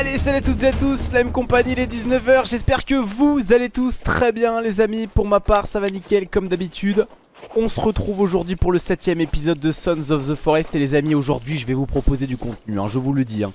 Allez salut à toutes et à tous, la même compagnie les 19h J'espère que vous allez tous très bien les amis. Pour ma part ça va nickel comme d'habitude. On se retrouve aujourd'hui pour le 7 épisode de Sons of the Forest. Et les amis aujourd'hui je vais vous proposer du contenu hein, Je vous le dis hein.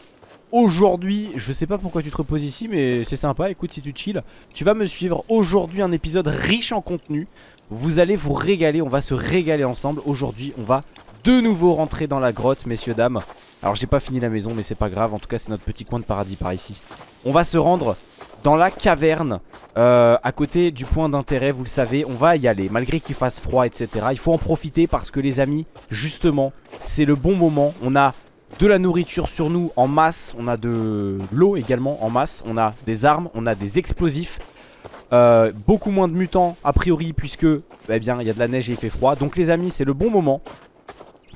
Aujourd'hui je sais pas pourquoi tu te reposes ici Mais c'est sympa. Écoute si tu chill Tu vas me suivre. Aujourd'hui un épisode riche en contenu. Vous allez vous régaler On va se régaler ensemble. Aujourd'hui on va de nouveau rentrer dans la grotte messieurs dames alors j'ai pas fini la maison mais c'est pas grave. En tout cas c'est notre petit coin de paradis par ici. On va se rendre dans la caverne euh, À côté du point d'intérêt Vous le savez. On va y aller Malgré qu'il fasse froid etc Il faut en profiter parce que les amis Justement c'est le bon moment. On a de la nourriture sur nous en masse. On a de l'eau également en masse. On a des armes, on a des explosifs. Euh, Beaucoup moins de mutants a priori Puisque eh bien il y a de la neige et il fait froid. Donc les amis c'est le bon moment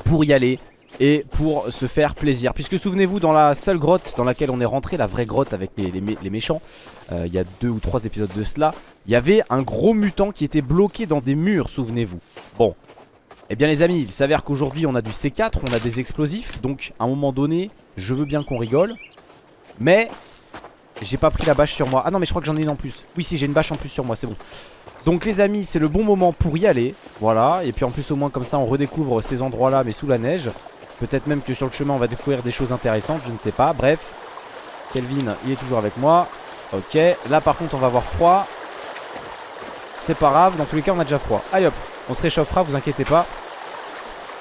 Pour y aller et pour se faire plaisir. Puisque souvenez-vous, dans la seule grotte dans laquelle on est rentré, la vraie grotte avec les, méchants, euh, il y a deux ou trois épisodes de cela, il y avait un gros mutant qui était bloqué dans des murs, souvenez-vous. Bon, eh bien les amis, il s'avère qu'aujourd'hui on a du C4, on a des explosifs, donc à un moment donné, je veux bien qu'on rigole, mais j'ai pas pris la bâche sur moi. Ah non mais je crois que j'en ai une en plus. Oui si j'ai une bâche en plus sur moi, c'est bon. Donc les amis, c'est le bon moment pour y aller, voilà, et puis en plus au moins comme ça on redécouvre ces endroits là mais sous la neige. Peut-être même que sur le chemin on va découvrir des choses intéressantes, je ne sais pas. Bref, Kelvin il est toujours avec moi. Ok, là par contre on va avoir froid. C'est pas grave, dans tous les cas on a déjà froid. Allez hop, on se réchauffera, vous inquiétez pas.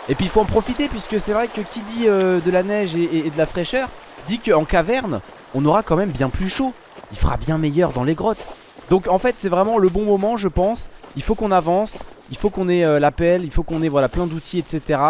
Et puis il faut en profiter puisque c'est vrai que qui dit euh, de la neige et, de la fraîcheur dit qu'en caverne on aura quand même bien plus chaud. Il fera bien meilleur dans les grottes. Donc en fait c'est vraiment le bon moment je pense Il faut qu'on avance Il faut qu'on ait euh, l'appel Il faut qu'on ait voilà plein d'outils etc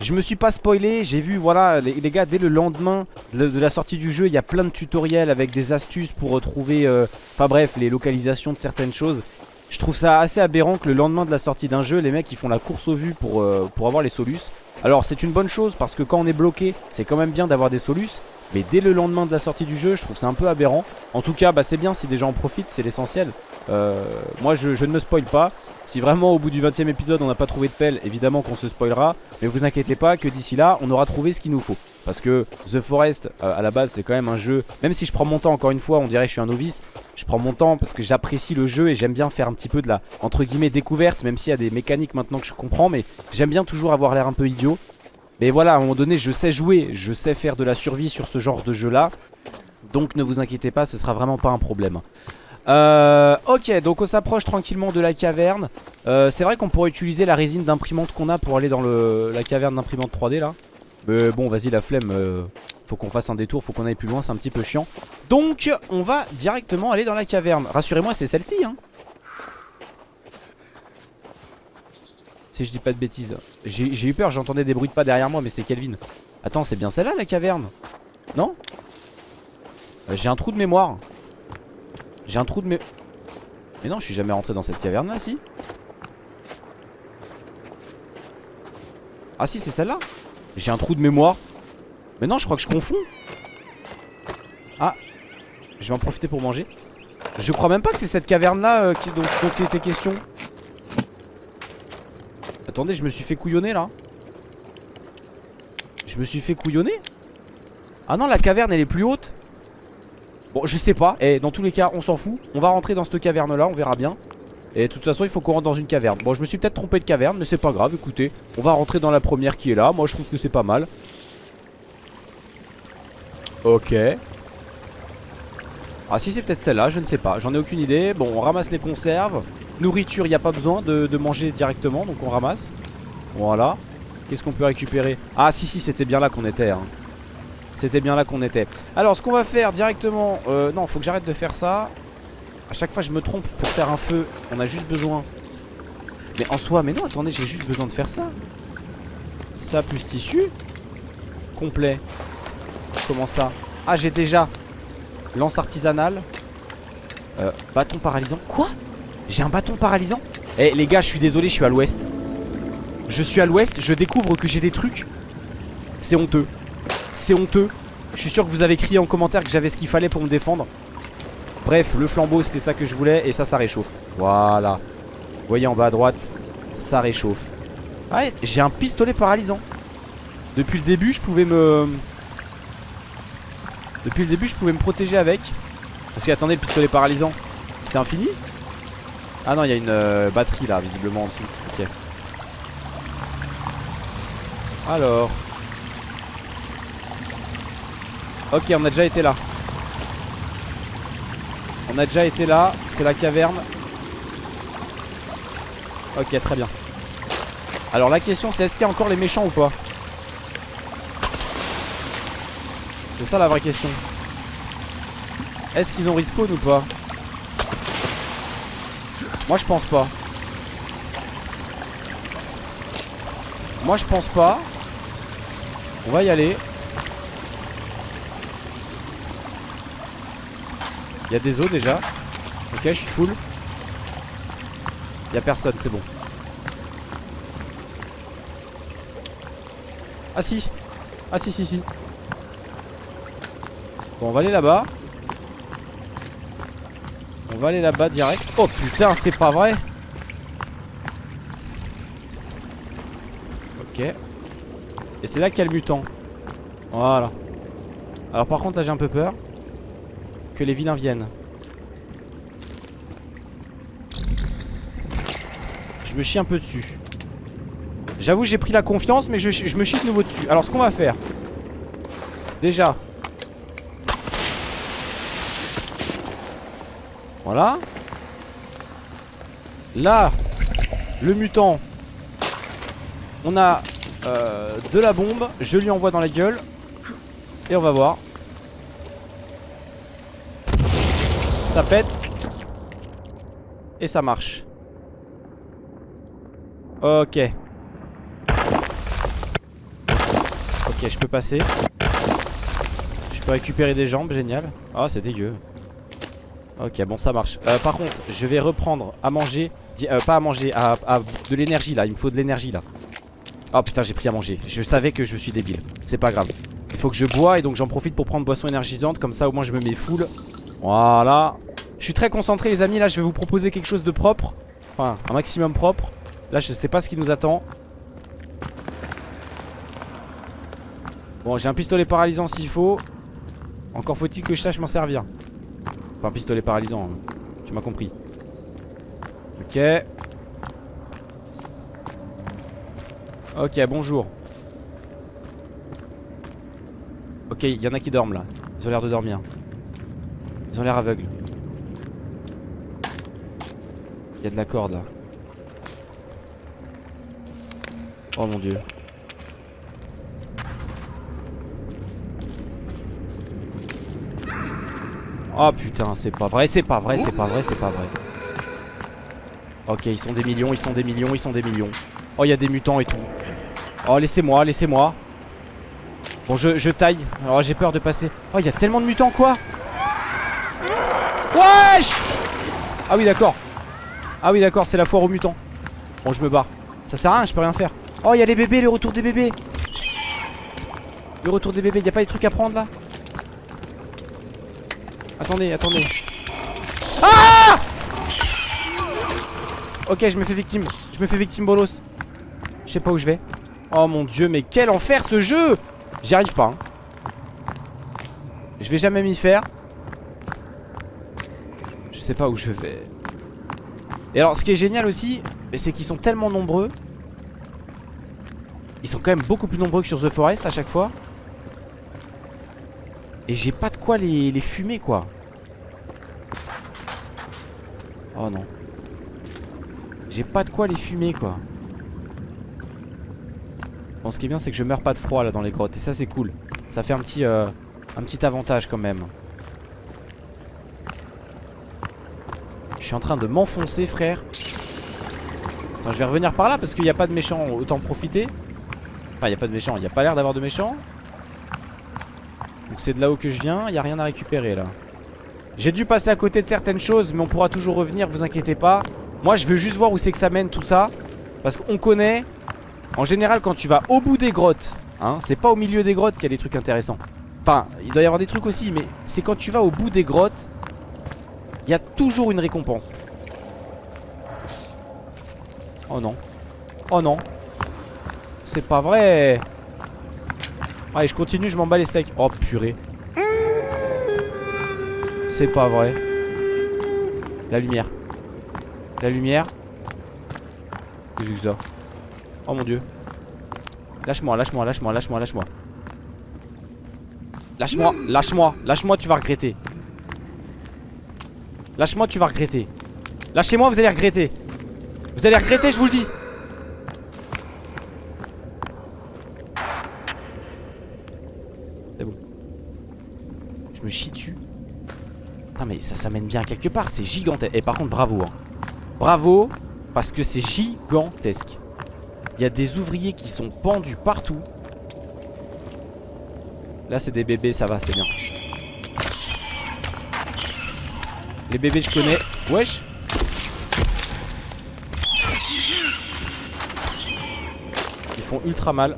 Je me suis pas spoilé J'ai vu voilà les, gars dès le lendemain de, la sortie du jeu Il y a plein de tutoriels avec des astuces pour retrouver euh, Enfin bref les localisations de certaines choses. Je trouve ça assez aberrant que le lendemain de la sortie d'un jeu Les mecs ils font la course au vu pour, euh, pour avoir les solus. Alors c'est une bonne chose parce que quand on est bloqué C'est quand même bien d'avoir des solus mais dès le lendemain de la sortie du jeu je trouve ça un peu aberrant. En tout cas bah c'est bien si des gens en profitent c'est l'essentiel. Euh, Moi je, ne me spoil pas. Si vraiment au bout du 20 e épisode on n'a pas trouvé de pelle Évidemment qu'on se spoilera. Mais vous inquiétez pas que d'ici là on aura trouvé ce qu'il nous faut. Parce que The Forest euh, à la base c'est quand même un jeu Même si je prends mon temps encore une fois on dirait que je suis un novice Je prends mon temps parce que j'apprécie le jeu Et j'aime bien faire un petit peu de la entre guillemets découverte Même s'il y a des mécaniques maintenant que je comprends Mais j'aime bien toujours avoir l'air un peu idiot mais voilà, à un moment donné, je sais jouer, je sais faire de la survie sur ce genre de jeu-là. Donc ne vous inquiétez pas, ce sera vraiment pas un problème. Euh, ok, donc on s'approche tranquillement de la caverne. Euh, c'est vrai qu'on pourrait utiliser la résine d'imprimante qu'on a pour aller dans la caverne d'imprimante 3D là. Mais bon, vas-y, la flemme. Euh, faut qu'on fasse un détour, faut qu'on aille plus loin, c'est un petit peu chiant. Donc, on va directement aller dans la caverne. Rassurez-moi, c'est celle-ci, hein. Si je dis pas de bêtises. J'ai eu peur, j'entendais des bruits de pas derrière moi Mais c'est Kelvin. Attends c'est bien celle-là la caverne? Non? Euh, J'ai un trou de mémoire. J'ai un trou de mémoire Mais non je suis jamais rentré dans cette caverne là si. Ah si c'est celle-là. J'ai un trou de mémoire. Mais non je crois que je confonds. Ah Je vais en profiter pour manger. Je crois même pas que c'est cette caverne là euh, qui, dont il était question Attendez, je me suis fait couillonner là. Je me suis fait couillonner Ah non, la caverne elle est plus haute. Bon, je sais pas. Et dans tous les cas, on s'en fout. On va rentrer dans cette caverne là, on verra bien. Et de toute façon, il faut qu'on rentre dans une caverne. Bon, je me suis peut-être trompé de caverne, mais c'est pas grave. Écoutez, on va rentrer dans la première qui est là. Moi, je trouve que c'est pas mal. Ok. Ah si c'est peut-être celle-là, je ne sais pas, j'en ai aucune idée Bon on ramasse les conserves Nourriture il n'y a pas besoin de, manger directement Donc on ramasse. Voilà. Qu'est-ce qu'on peut récupérer? Ah si si c'était bien là qu'on était hein. C'était bien là qu'on était. Alors ce qu'on va faire directement euh, Non faut que j'arrête de faire ça. A chaque fois je me trompe. Pour faire un feu On a juste besoin. Mais en soi mais non attendez j'ai juste besoin de faire ça. Ça plus tissu. Complet. Comment ça? Ah j'ai déjà Lance artisanale. Euh, Bâton paralysant. Quoi? J'ai un bâton paralysant. Eh les gars je suis désolé je suis à l'ouest. Je suis à l'ouest je découvre que j'ai des trucs. C'est honteux. C'est honteux. Je suis sûr que vous avez crié en commentaire que j'avais ce qu'il fallait pour me défendre. Bref le flambeau c'était ça que je voulais Et ça ça réchauffe. Voilà. Vous voyez en bas à droite Ça réchauffe. Ah j'ai un pistolet paralysant. Depuis le début je pouvais me Depuis le début je pouvais me protéger avec. Parce que attendez le pistolet paralysant C'est infini Ah non il y a une euh, batterie là visiblement en dessous. Ok. Alors. Ok on a déjà été là. On a déjà été là. C'est la caverne. Ok très bien. Alors la question c'est est-ce qu'il y a encore les méchants ou pas? C'est ça la vraie question. Est-ce qu'ils ont respawn ou pas? Moi je pense pas. Moi je pense pas. On va y aller. Il y a des os déjà. Ok, je suis full. Il y a personne, c'est bon. Ah si. Ah si si si. Bon on va aller là-bas On va aller là-bas direct. Oh putain c'est pas vrai. Ok. Et c'est là qu'il y a le mutant. Voilà. Alors par contre là j'ai un peu peur Que les vilains viennent. Je me chie un peu dessus. J'avoue j'ai pris la confiance mais je, je me chie de nouveau dessus. Alors ce qu'on va faire. Déjà Voilà. Là, le mutant. On a euh, de la bombe. Je lui envoie dans la gueule. Et on va voir. Ça pète. Et ça marche. Ok. Ok, je peux passer. Je peux récupérer des jambes, génial. Ah, oh, c'est dégueu. Ok bon ça marche. Euh, Par contre je vais reprendre à manger euh, Pas à manger à, de l'énergie là. Il me faut de l'énergie là. Oh putain j'ai pris à manger. Je savais que je suis débile. C'est pas grave. Il faut que je bois et donc j'en profite pour prendre boisson énergisante. Comme ça au moins je me mets full. Voilà. Je suis très concentré les amis. Là je vais vous proposer quelque chose de propre. Enfin un maximum propre. Là je sais pas ce qui nous attend. Bon j'ai un pistolet paralysant s'il faut. Encore faut-il que je sache m'en servir Enfin pistolet paralysant hein. Tu m'as compris. Ok. Ok bonjour. Ok il y en a qui dorment là. Ils ont l'air de dormir. Ils ont l'air aveugles. Il y a de la corde là. Oh mon dieu Oh putain, c'est pas vrai, c'est pas vrai, c'est pas vrai, c'est pas vrai. Ok, ils sont des millions, ils sont des millions, ils sont des millions. Oh, il y a des mutants et tout. Oh, laissez-moi, laissez-moi. Bon, je, je taille. Alors, j'ai peur de passer. Oh, il y a tellement de mutants, quoi. Wesh Ah oui, d'accord. Ah oui, d'accord, c'est la foire aux mutants. Bon, je me barre. Ça sert à rien, je peux rien faire. Oh, il y a les bébés, le retour des bébés. Le retour des bébés, y a pas des trucs à prendre là? Attendez, attendez. Ah Ok, je me fais victime. Je me fais victime bolos. Je sais pas où je vais. Oh mon dieu, mais quel enfer ce jeu J'y arrive pas. Hein. Je vais jamais m'y faire. Je sais pas où je vais. Et alors, ce qui est génial aussi, c'est qu'ils sont tellement nombreux. Ils sont quand même beaucoup plus nombreux que sur The Forest à chaque fois. Et j'ai pas de quoi les, fumer quoi. Oh non. J'ai pas de quoi les fumer quoi. Bon ce qui est bien c'est que je meurs pas de froid là dans les grottes. Et ça c'est cool. Ça fait un petit, euh, un petit avantage quand même. Je suis en train de m'enfoncer frère. Je vais revenir par là parce qu'il n'y a pas de méchants. Autant profiter. Enfin il n'y a pas de méchants. Il n'y a pas l'air d'avoir de méchants c'est de là-haut que je viens, il n'y a rien à récupérer là. J'ai dû passer à côté de certaines choses Mais on pourra toujours revenir, vous inquiétez pas. Moi je veux juste voir où c'est que ça mène tout ça. Parce qu'on connaît En général quand tu vas au bout des grottes hein, C'est pas au milieu des grottes qu'il y a des trucs intéressants. Enfin il doit y avoir des trucs aussi Mais c'est quand tu vas au bout des grottes Il y a toujours une récompense. Oh non. Oh non. C'est pas vrai Allez je continue je m'en bats les steaks Oh purée C'est pas vrai. La lumière. La lumière. Qu'est-ce que ça? Oh mon dieu. Lâche-moi, lâche-moi, lâche-moi, lâche-moi, lâche-moi. Lâche-moi, lâche-moi, lâche-moi, tu vas regretter. Lâche-moi, tu vas regretter. Lâchez-moi, vous allez regretter. Vous allez regretter, je vous le dis. C'est bon. Je me chie dessus. Mais ça, ça mène bien quelque part. C'est gigantesque. Et par contre, bravo. Hein. Bravo, parce que c'est gigantesque. Il y a des ouvriers qui sont pendus partout. Là, c'est des bébés, ça va, c'est bien. Les bébés, je connais. Wesh. Ils font ultra mal.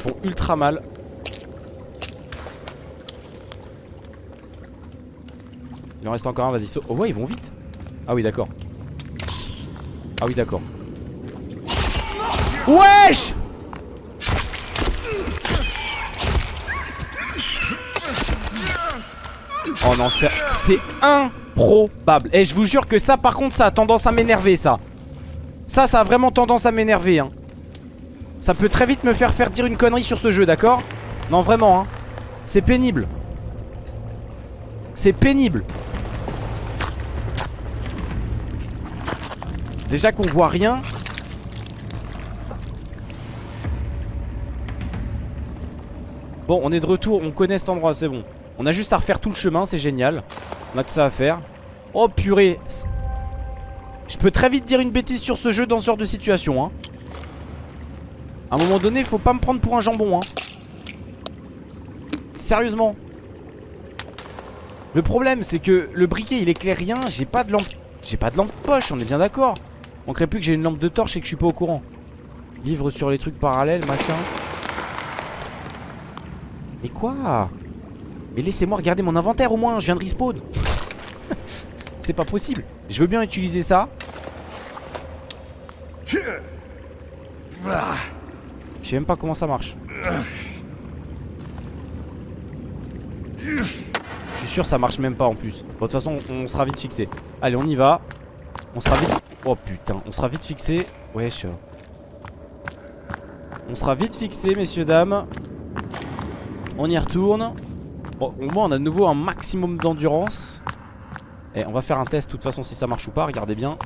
Ils font ultra mal. Il en reste encore un, vas-y. Oh ouais, ils vont vite. Ah oui, d'accord. Ah oui, d'accord. Wesh Oh non, c'est improbable. Et je vous jure que ça, par contre, ça a tendance à m'énerver, ça. Ça, ça a vraiment tendance à m'énerver, hein. Ça peut très vite me faire faire dire une connerie sur ce jeu, d'accord Non, vraiment, hein. C'est pénible. C'est pénible. Déjà qu'on voit rien Bon, on est de retour, on connaît cet endroit, c'est bon. On a juste à refaire tout le chemin, c'est génial. On a que ça à faire. Oh purée. Je peux très vite dire une bêtise sur ce jeu dans ce genre de situation. Hein. À un moment donné, faut pas me prendre pour un jambon. Hein. Sérieusement. Le problème, c'est que le briquet, il éclaire rien. J'ai pas de lampe. J'ai pas de lampe poche, on est bien d'accord. On crée plus que j'ai une lampe de torche et que je suis pas au courant. Livre sur les trucs parallèles, machin. Mais quoi? Mais laissez-moi regarder mon inventaire au moins, je viens de respawn C'est pas possible Je veux bien utiliser ça Je sais même pas comment ça marche Je suis sûr ça marche même pas en plus Bon de toute façon on sera vite fixé Allez on y va On sera vite... Oh putain on sera vite fixé Wesh On sera vite fixé messieurs dames on y retourne. Bon, au moins on a de nouveau un maximum d'endurance. Et on va faire un test de toute façon si ça marche ou pas. Regardez bien.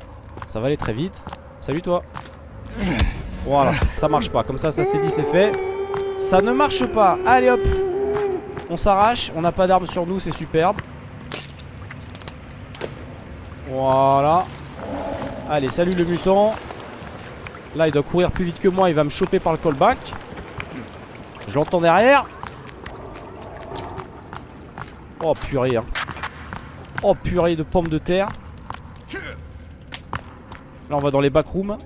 Ça va aller très vite. Salut toi. Voilà, ça marche pas. Comme ça, ça c'est dit, c'est fait. Ça ne marche pas. Allez hop. On s'arrache. On n'a pas d'armes sur nous, c'est superbe. Voilà. Allez, salut le mutant. Là, il doit courir plus vite que moi. Il va me choper par le callback. Je l'entends derrière. Oh purée hein. Oh purée de pommes de terre Là on va dans les backrooms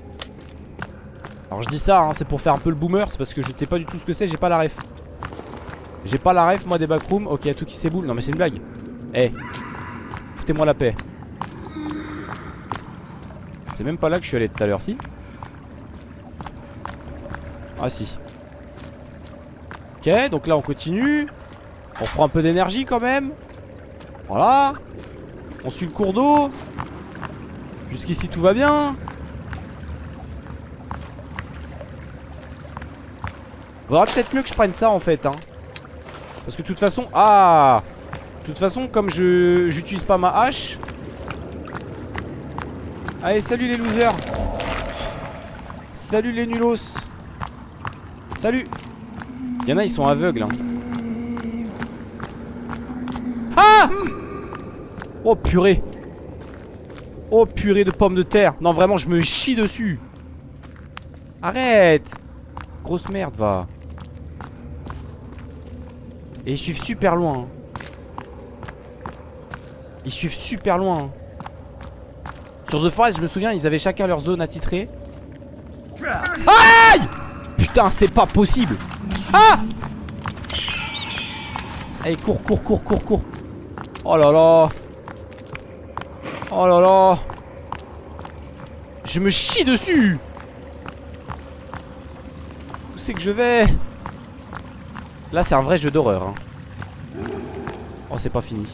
Alors je dis ça hein, c'est pour faire un peu le boomer C'est parce que je ne sais pas du tout ce que c'est J'ai pas la ref. J'ai pas la ref moi des backrooms. Ok à tout qui s'éboule. Non mais c'est une blague. Eh Foutez-moi la paix. C'est même pas là que je suis allé tout à l'heure si Ah si. Ok donc là on continue. On prend un peu d'énergie quand même. Voilà. On suit le cours d'eau. Jusqu'ici tout va bien Vaudra peut-être mieux que je prenne ça en fait hein. Parce que de toute façon Ah! De toute façon comme je j'utilise pas ma hache. Allez salut les losers. Salut les nulos. Salut. Il y en a ils sont aveugles hein. Oh purée. Oh purée de pommes de terre. Non vraiment je me chie dessus. Arrête. Grosse merde va Et ils suivent super loin hein. Ils suivent super loin hein. Sur The Forest je me souviens ils avaient chacun leur zone attitrée. Aïe! Putain c'est pas possible. Ah! Allez cours cours cours cours cours. Oh là là. Oh là là. Je me chie dessus. Où c'est que je vais? Là c'est un vrai jeu d'horreur hein. Oh c'est pas fini.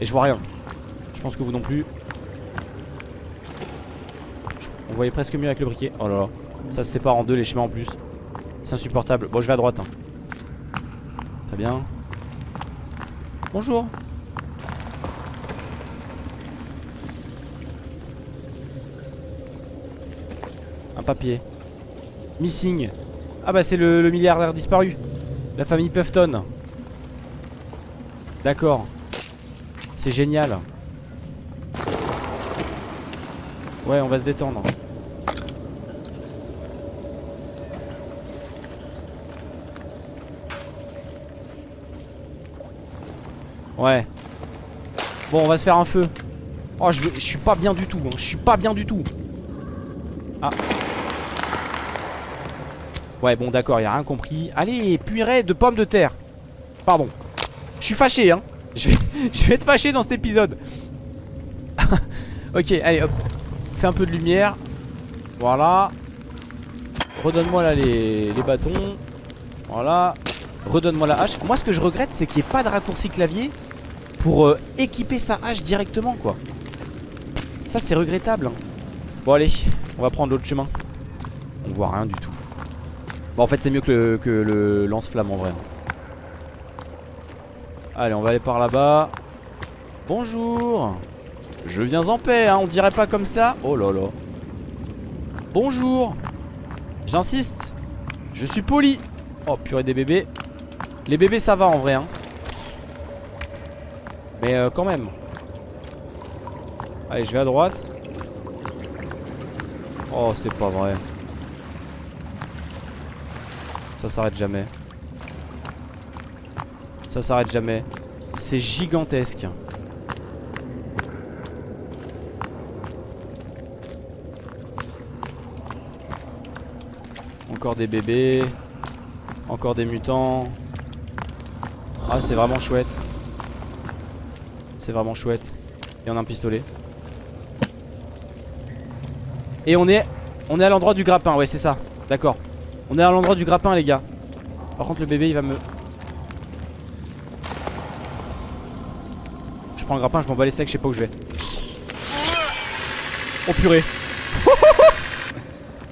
Et je vois rien. Je pense que vous non plus. On voyait presque mieux avec le briquet. Oh là là. Ça se sépare en deux les chemins en plus. C'est insupportable. Bon je vais à droite hein. Très bien. Bonjour. Un papier. Missing. Ah bah c'est le, le milliardaire disparu La famille Puffton D'accord. C'est génial. Ouais on va se détendre. Ouais. Bon on va se faire un feu. Oh je, je suis pas bien du tout hein. Je suis pas bien du tout. Ah Ouais bon d'accord il a rien compris. Allez purée de pommes de terre. Pardon. Je suis fâché hein. Je vais, vais être fâché dans cet épisode. Ok allez hop. Fais un peu de lumière. Voilà. Redonne-moi là les, les bâtons. Voilà. Redonne-moi la hache. Moi ce que je regrette c'est qu'il n'y ait pas de raccourci clavier Pour euh, équiper sa hache directement quoi. Ça c'est regrettable hein. Bon allez on va prendre l'autre chemin. On voit rien du tout Bon en fait c'est mieux que le, lance-flamme en vrai. Allez on va aller par là-bas. Bonjour. Je viens en paix hein, on dirait pas comme ça. Oh là là. Bonjour. J'insiste. Je suis poli. Oh purée des bébés. Les bébés ça va en vrai hein. Mais euh, quand même. Allez je vais à droite. Oh c'est pas vrai Ça s'arrête jamais. Ça s'arrête jamais. C'est gigantesque. Encore des bébés. Encore des mutants. Ah c'est vraiment chouette. C'est vraiment chouette. Et on a un pistolet. Et on est On est à l'endroit du grappin. Ouais c'est ça. D'accord On est à l'endroit du grappin les gars. Par contre le bébé il va me Je prends le grappin je m'en bats les steaks je sais pas où je vais. Oh purée.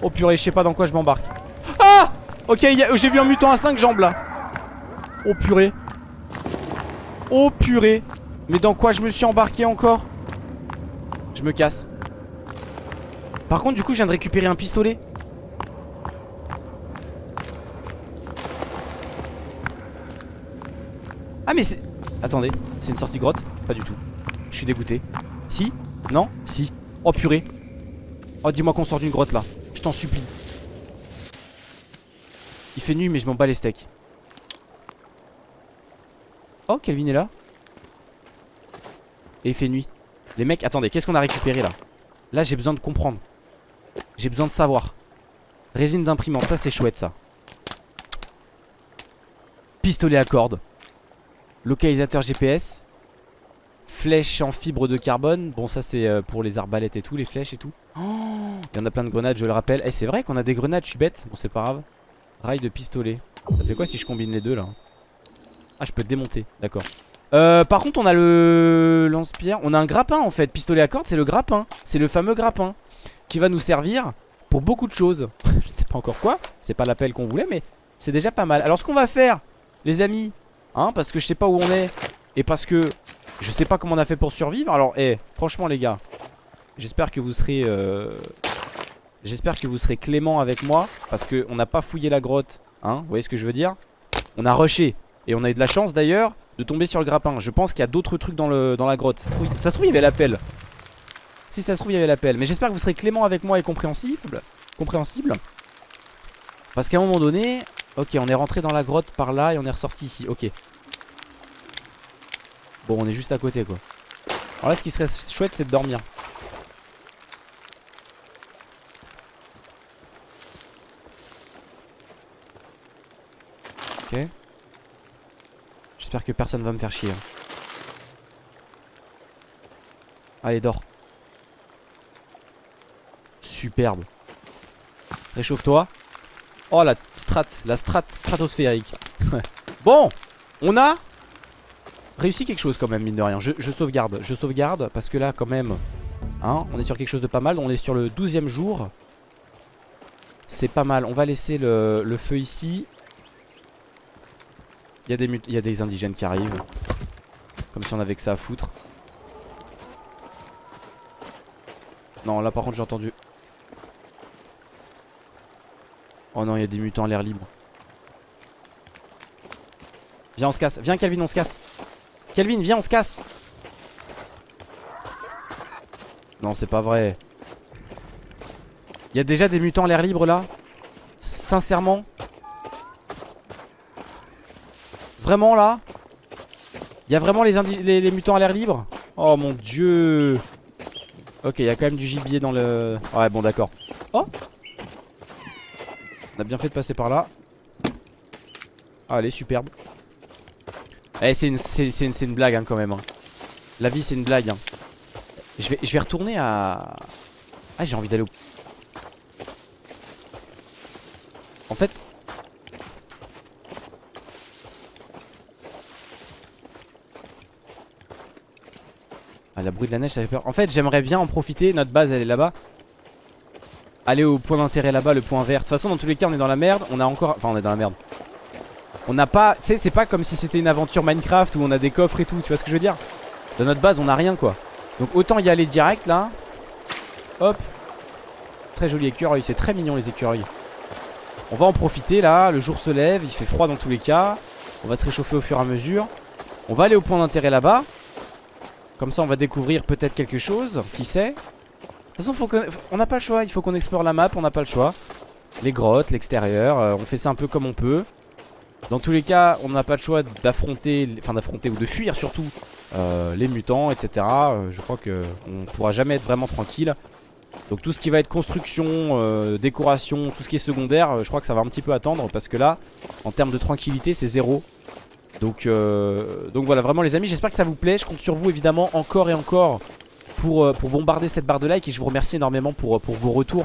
Oh purée je sais pas dans quoi je m'embarque. Ah Ok j'ai vu un mutant à 5 jambes là. Oh purée. Oh purée. Mais dans quoi je me suis embarqué encore? Je me casse. Par contre du coup je viens de récupérer un pistolet Ah mais c'est... Attendez c'est une sortie grotte Pas du tout. Je suis dégoûté. Si? Non? Si. Oh purée. Oh dis-moi qu'on sort d'une grotte là. Je t'en supplie. Il fait nuit mais je m'en bats les steaks. Oh Kelvin est là. Et il fait nuit. Les mecs attendez qu'est-ce qu'on a récupéré là? Là j'ai besoin de comprendre. J'ai besoin de savoir. Résine d'imprimante ça c'est chouette ça. Pistolet à cordes Localisateur GPS Flèche en fibre de carbone. Bon ça c'est euh, pour les arbalètes et tout Les flèches et tout. Oh, Il y en a plein de grenades je le rappelle. Et eh, c'est vrai qu'on a des grenades je suis bête. Bon c'est pas grave. Rail de pistolet. Ça fait quoi si je combine les deux là? Ah je peux démonter. D'accord. Euh, par contre on a le lance-pierre. On a un grappin en fait. Pistolet à corde c'est le grappin. C'est le fameux grappin Qui va nous servir pour beaucoup de choses. Je ne sais pas encore quoi. C'est pas l'appel qu'on voulait mais c'est déjà pas mal. Alors ce qu'on va faire les amis Hein parce que je sais pas où on est. Et parce que je sais pas comment on a fait pour survivre. Alors eh franchement les gars J'espère que vous serez euh... J'espère que vous serez clément avec moi Parce que on n'a pas fouillé la grotte Hein vous voyez ce que je veux dire? On a rushé. Et on a eu de la chance d'ailleurs de tomber sur le grappin. Je pense qu'il y a d'autres trucs dans, la grotte. Ça se trouve il y avait l'appel. Si ça se trouve il y avait l'appel. Mais j'espère que vous serez clément avec moi et compréhensible Compréhensible. Parce qu'à un moment donné Ok on est rentré dans la grotte par là et on est ressorti ici. Ok. Bon on est juste à côté quoi. Alors là ce qui serait chouette c'est de dormir. Ok. J'espère que personne va me faire chier hein. Allez dors. Superbe. Réchauffe-toi Oh la strat, la strat stratosphérique. Bon, on a réussi quelque chose quand même mine de rien. Je, sauvegarde, je sauvegarde parce que là quand même hein, On est sur quelque chose de pas mal. On est sur le 12 jour. C'est pas mal, on va laisser le, feu ici. Il il y a des indigènes qui arrivent. Comme si on avait que ça à foutre. Non là par contre j'ai entendu Oh non il y a des mutants à l'air libre. Viens on se casse, viens Calvin on se casse. Calvin viens on se casse. Non c'est pas vrai. Il y a déjà des mutants à l'air libre là. Sincèrement. Vraiment là. Il y a vraiment les, les mutants à l'air libre? Oh mon dieu. Ok il y a quand même du gibier dans le... Ouais bon d'accord. Oh A bien fait de passer par là Allez superbe eh, c'est une, une, blague hein, quand même. Hein. La vie, c'est une blague. Hein. Je, vais, je vais retourner à... Ah, j'ai envie d'aller au... En fait... Ah, la bruit de la neige, ça fait peur. En fait, j'aimerais bien en profiter. Notre base, elle est là-bas. Aller au point d'intérêt là-bas, le point vert. De toute façon, dans tous les cas, on est dans la merde. On a encore... Enfin, on est dans la merde. On n'a pas, c'est pas comme si c'était une aventure Minecraft où on a des coffres et tout, tu vois ce que je veux dire? Dans notre base on a rien quoi. Donc autant y aller direct là. Hop. Très joli écureuil, c'est très mignon les écureuils. On va en profiter là, le jour se lève, il fait froid dans tous les cas. On va se réchauffer au fur et à mesure. On va aller au point d'intérêt là-bas. Comme ça on va découvrir peut-être quelque chose, qui sait? Toute façon on n'a pas le choix, il faut qu'on explore la map, on n'a pas le choix Les grottes, l'extérieur, euh, on fait ça un peu comme on peut dans tous les cas, on n'a pas le choix d'affronter, enfin d'affronter ou de fuir surtout euh, les mutants, etc. Euh, je crois qu'on pourra jamais être vraiment tranquille. Donc tout ce qui va être construction, décoration, tout ce qui est secondaire, je crois que ça va un petit peu attendre parce que là, en termes de tranquillité, c'est zéro. Donc, donc voilà, vraiment les amis, j'espère que ça vous plaît. Je compte sur vous évidemment encore et encore pour, pour bombarder cette barre de like et je vous remercie énormément pour, pour vos retours.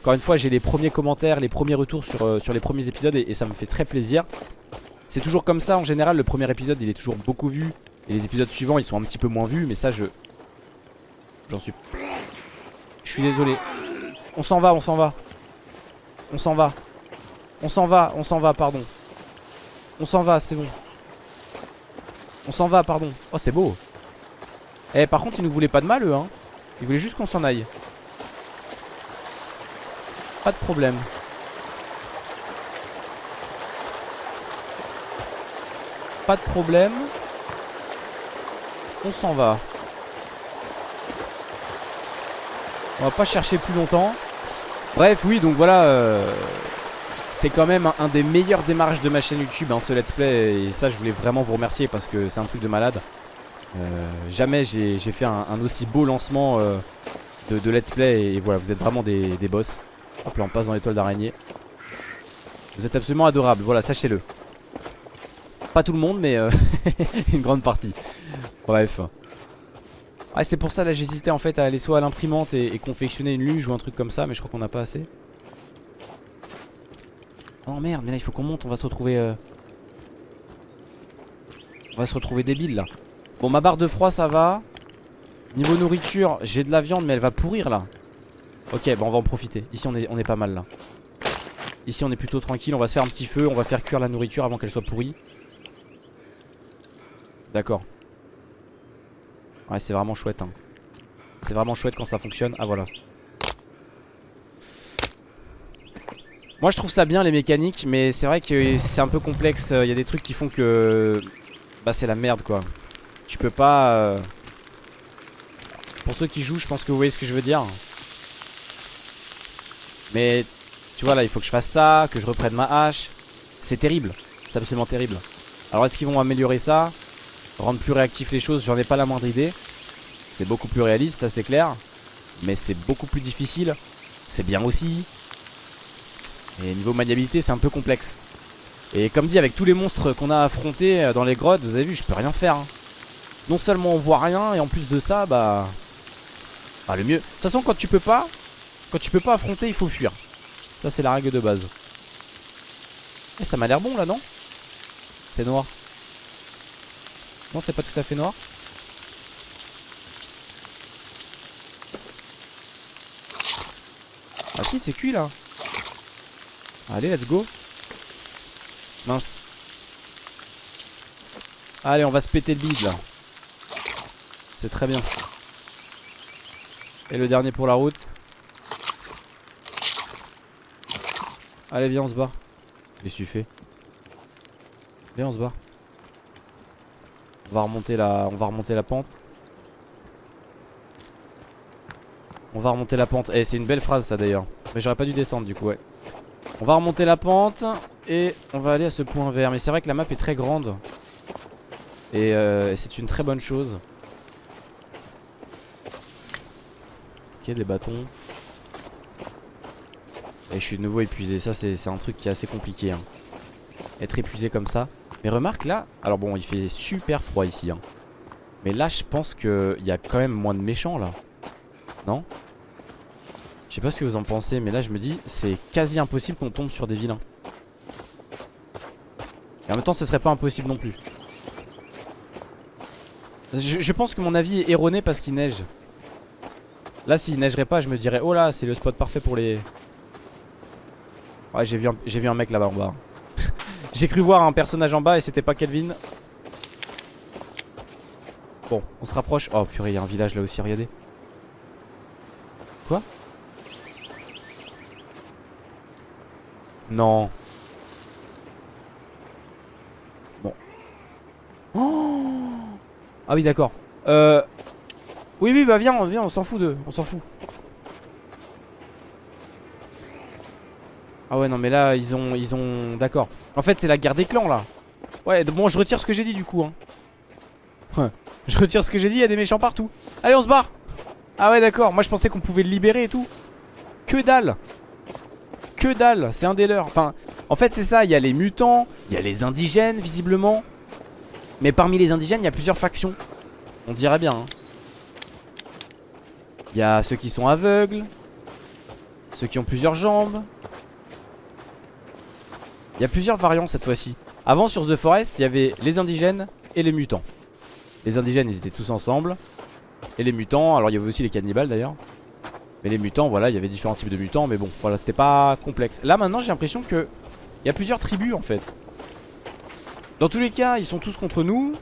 Encore une fois, j'ai les premiers commentaires, les premiers retours sur, sur les premiers épisodes et ça me fait très plaisir. C'est toujours comme ça en général, le premier épisode il est toujours beaucoup vu Et les épisodes suivants ils sont un petit peu moins vus Mais ça je... J'en suis... Je suis désolé. On s'en va, on s'en va. On s'en va. On s'en va, on s'en va, pardon. On s'en va, c'est bon. On s'en va, pardon. Oh c'est beau Eh par contre ils nous voulaient pas de mal eux hein Ils voulaient juste qu'on s'en aille Pas de problème Pas de problème. On s'en va. On va pas chercher plus longtemps. Bref, oui, donc voilà. Euh, c'est quand même un, des meilleurs démarrages de ma chaîne YouTube, hein, ce let's play. Et ça, je voulais vraiment vous remercier parce que c'est un truc de malade. Euh, jamais j'ai fait un, aussi beau lancement euh, de, let's play. Et voilà, vous êtes vraiment des, boss. Hop là, on passe dans l'étoile d'araignée. Vous êtes absolument adorables, voilà, sachez-le. Pas tout le monde mais euh, une grande partie Bref ah, C'est pour ça là j'hésitais en fait à aller soit à l'imprimante et, confectionner une luge ou un truc comme ça Mais je crois qu'on n'a pas assez Oh merde mais là il faut qu'on monte on va se retrouver euh, On va se retrouver débile là Bon ma barre de froid ça va Niveau nourriture j'ai de la viande mais elle va pourrir là Ok bon on va en profiter Ici on est, pas mal là Ici on est plutôt tranquille On va se faire un petit feu On va faire cuire la nourriture avant qu'elle soit pourrie D'accord. Ouais, c'est vraiment chouette. Hein. C'est vraiment chouette quand ça fonctionne. Ah, voilà. Moi, je trouve ça bien les mécaniques, mais c'est vrai que c'est un peu complexe. Il y a des trucs qui font que. Bah, c'est la merde quoi. Tu peux pas. Euh, pour ceux qui jouent, je pense que vous voyez ce que je veux dire. Mais tu vois là, il faut que je fasse ça, que je reprenne ma hache. C'est terrible. C'est absolument terrible. Alors, est-ce qu'ils vont améliorer ça Rendre plus réactif les choses, j'en ai pas la moindre idée. C'est beaucoup plus réaliste, ça c'est clair. Mais c'est beaucoup plus difficile. C'est bien aussi. Et niveau maniabilité, c'est un peu complexe. Et comme dit, avec tous les monstres qu'on a affrontés euh, dans les grottes, vous avez vu, je peux rien faire. Hein. Non seulement on voit rien, et en plus de ça, bah... Bah le mieux... De toute façon, quand tu peux pas... Quand tu peux pas affronter, il faut fuir. Ça, c'est la règle de base. Et eh, ça m'a l'air bon, là, non? C'est noir. Non, c'est pas tout à fait noir. Ah si, c'est cuit là. Allez, let's go. Mince. Allez, on va se péter le bide là. C'est très bien. Et le dernier pour la route. Allez, viens, on se que tu fais? Viens, on se bat. On va remonter la, on va remonter la pente. On va remonter la pente. Eh, c'est une belle phrase ça d'ailleurs. Mais j'aurais pas dû descendre du coup, ouais. On va remonter la pente et on va aller à ce point vert. Mais c'est vrai que la map est très grande. Et euh, c'est une très bonne chose. Ok, des bâtons. Et je suis de nouveau épuisé. Ça, c'est un truc qui est assez compliqué. Hein. Être épuisé comme ça. Mais remarque là, alors bon, il fait super froid ici. Hein. Mais là, je pense qu'il y a quand même moins de méchants là. Non? Je sais pas ce que vous en pensez, mais là, je me dis, c'est quasi impossible qu'on tombe sur des vilains. Et en même temps, ce serait pas impossible non plus. Je, pense que mon avis est erroné parce qu'il neige. Là, s'il neigerait pas, je me dirais, oh là, c'est le spot parfait pour les. Ouais, j'ai vu, un, vu un mec là-bas en bas. j'ai cru voir un personnage en bas et c'était pas Kelvin. Bon, on se rapproche. Oh purée, il y a un village là aussi, regardez. Quoi? Non. Bon. Oh ah oui d'accord Euh Oui oui bah viens viens on s'en fout de On s'en fout. Ah ouais non mais là ils ont ils ont D'accord. En fait c'est la guerre des clans là. Ouais bon je retire ce que j'ai dit du coup hein. Je retire ce que j'ai dit il y a des méchants partout. Allez on se barre. Ah ouais d'accord moi je pensais qu'on pouvait le libérer et tout. Que dalle. Que dalle c'est un des leurs. Enfin en fait c'est ça il y a les mutants Il y a les indigènes visiblement. Mais parmi les indigènes, il y a plusieurs factions. On dirait bien. Hein. Il y a ceux qui sont aveugles. Ceux qui ont plusieurs jambes. Il y a plusieurs variants cette fois-ci. Avant sur The Forest, il y avait les indigènes et les mutants. Les indigènes, ils étaient tous ensemble. Et les mutants, alors il y avait aussi les cannibales d'ailleurs. Mais les mutants, voilà, il y avait différents types de mutants. Mais bon, voilà, c'était pas complexe. Là maintenant, j'ai l'impression que il y a plusieurs tribus en fait. Dans tous les cas, ils sont tous contre nous.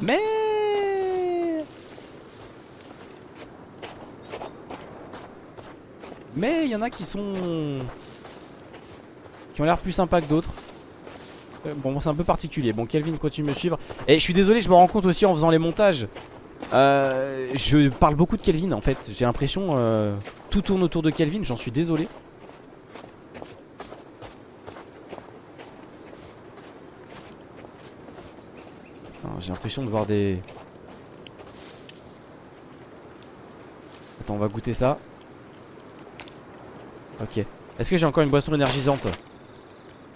Mais... Mais il y en a qui sont... Qui ont l'air plus sympas que d'autres. Euh, bon, c'est un peu particulier. Bon, Kelvin continue de me suivre. Et je suis désolé, je me rends compte aussi en faisant les montages. Euh, je parle beaucoup de Kelvin en fait. J'ai l'impression euh, tout tourne autour de Kelvin. J'en suis désolé. J'ai l'impression de voir des... Attends, on va goûter ça. Ok. Est-ce que j'ai encore une boisson énergisante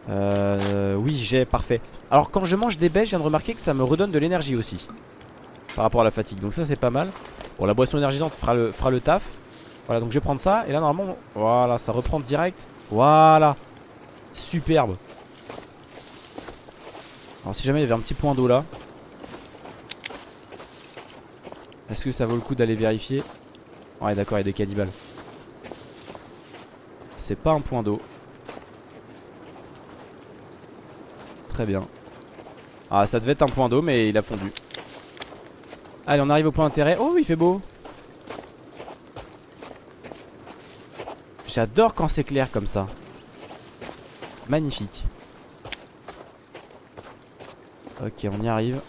Euh... Oui, j'ai, parfait. Alors, quand je mange des baies, je viens de remarquer que ça me redonne de l'énergie aussi. Par rapport à la fatigue. Donc ça, c'est pas mal. Bon, la boisson énergisante fera le, fera le taf. Voilà, donc je vais prendre ça. Et là, normalement, voilà, ça reprend direct. Voilà. Superbe. Alors, si jamais il y avait un petit point d'eau là. Est-ce que ça vaut le coup d'aller vérifier? Ouais d'accord il y a des cannibales C'est pas un point d'eau. Très bien. Ah ça devait être un point d'eau mais il a fondu. Allez on arrive au point d'intérêt. Oh il fait beau. J'adore quand c'est clair comme ça. Magnifique. Ok on y arrive.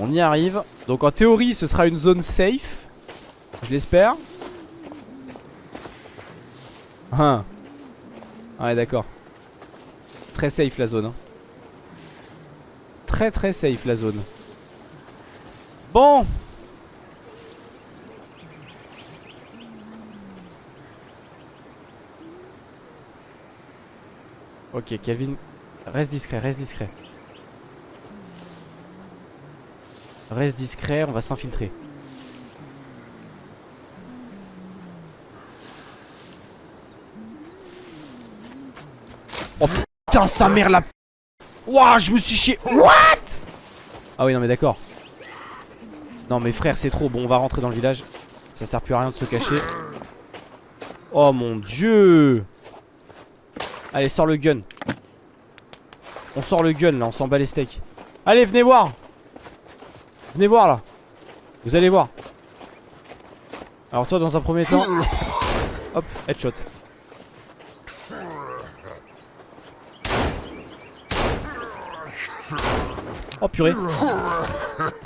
On y arrive. Donc en théorie, ce sera une zone safe. Je l'espère. Ah. Ouais, d'accord. Très safe la zone. Hein. Très très safe la zone. Bon. Ok, Kelvin, reste discret, reste discret. Reste discret, on va s'infiltrer. Oh putain, sa mère la... Wouah, je me suis chié... What? Ah oui non mais d'accord. Non mais frère c'est trop. Bon on va rentrer dans le village. Ça sert plus à rien de se cacher. Oh mon dieu. Allez sors le gun. On sort le gun là on s'en bat les steaks. Allez venez voir. Venez voir là. Vous allez voir. Alors toi dans un premier temps Hop headshot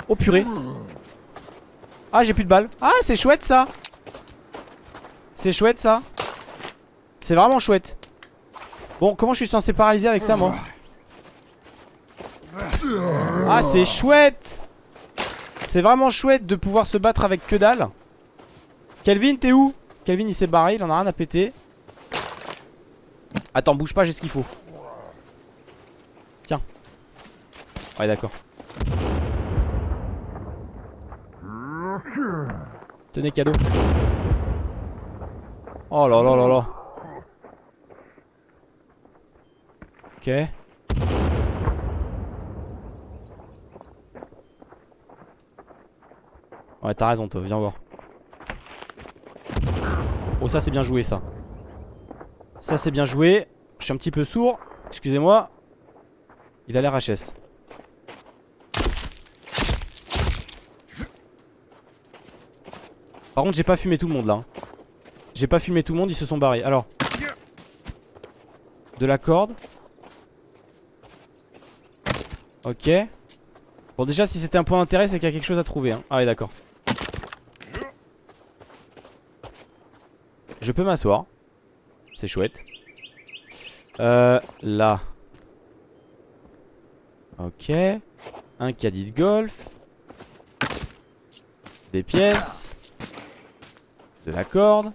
Oh purée. Ah j'ai plus de balles. Ah c'est chouette ça. C'est chouette ça. C'est vraiment chouette. Bon comment je suis censé paralyser avec ça moi Ah c'est chouette. C'est vraiment chouette de pouvoir se battre avec que dalle. Kelvin t'es où? Kelvin il s'est barré il en a rien à péter. Attends bouge pas j'ai ce qu'il faut Ouais d'accord. Tenez cadeau. Oh là là là là. Ok. Ouais t'as raison toi viens voir. Oh ça c'est bien joué ça. Ça c'est bien joué. Je suis un petit peu sourd. Excusez-moi. Il a l'air HS Par contre j'ai pas fumé tout le monde là. J'ai pas fumé tout le monde ils se sont barrés. Alors. De la corde. Ok. Bon déjà si c'était un point d'intérêt c'est qu'il y a quelque chose à trouver hein. Ah ouais d'accord. Je peux m'asseoir. C'est chouette. Euh là. Ok. Un caddie de golf. Des pièces de la corde.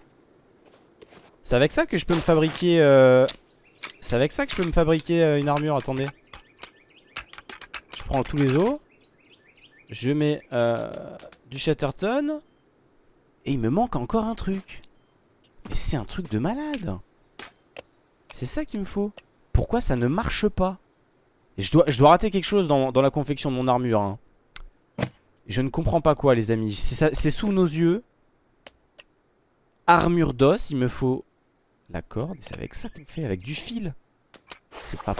C'est avec ça que je peux me fabriquer... Euh... C'est avec ça que je peux me fabriquer euh, une armure, attendez. Je prends tous les os. Je mets euh, du Chatterton. Et il me manque encore un truc. Mais c'est un truc de malade. C'est ça qu'il me faut. Pourquoi ça ne marche pas? Je dois, je dois rater quelque chose dans, la confection de mon armure. Hein. Je ne comprends pas quoi les amis. C'est sous nos yeux. Armure d'os, il me faut la corde. C'est avec ça qu'on fait, avec du fil. C'est pas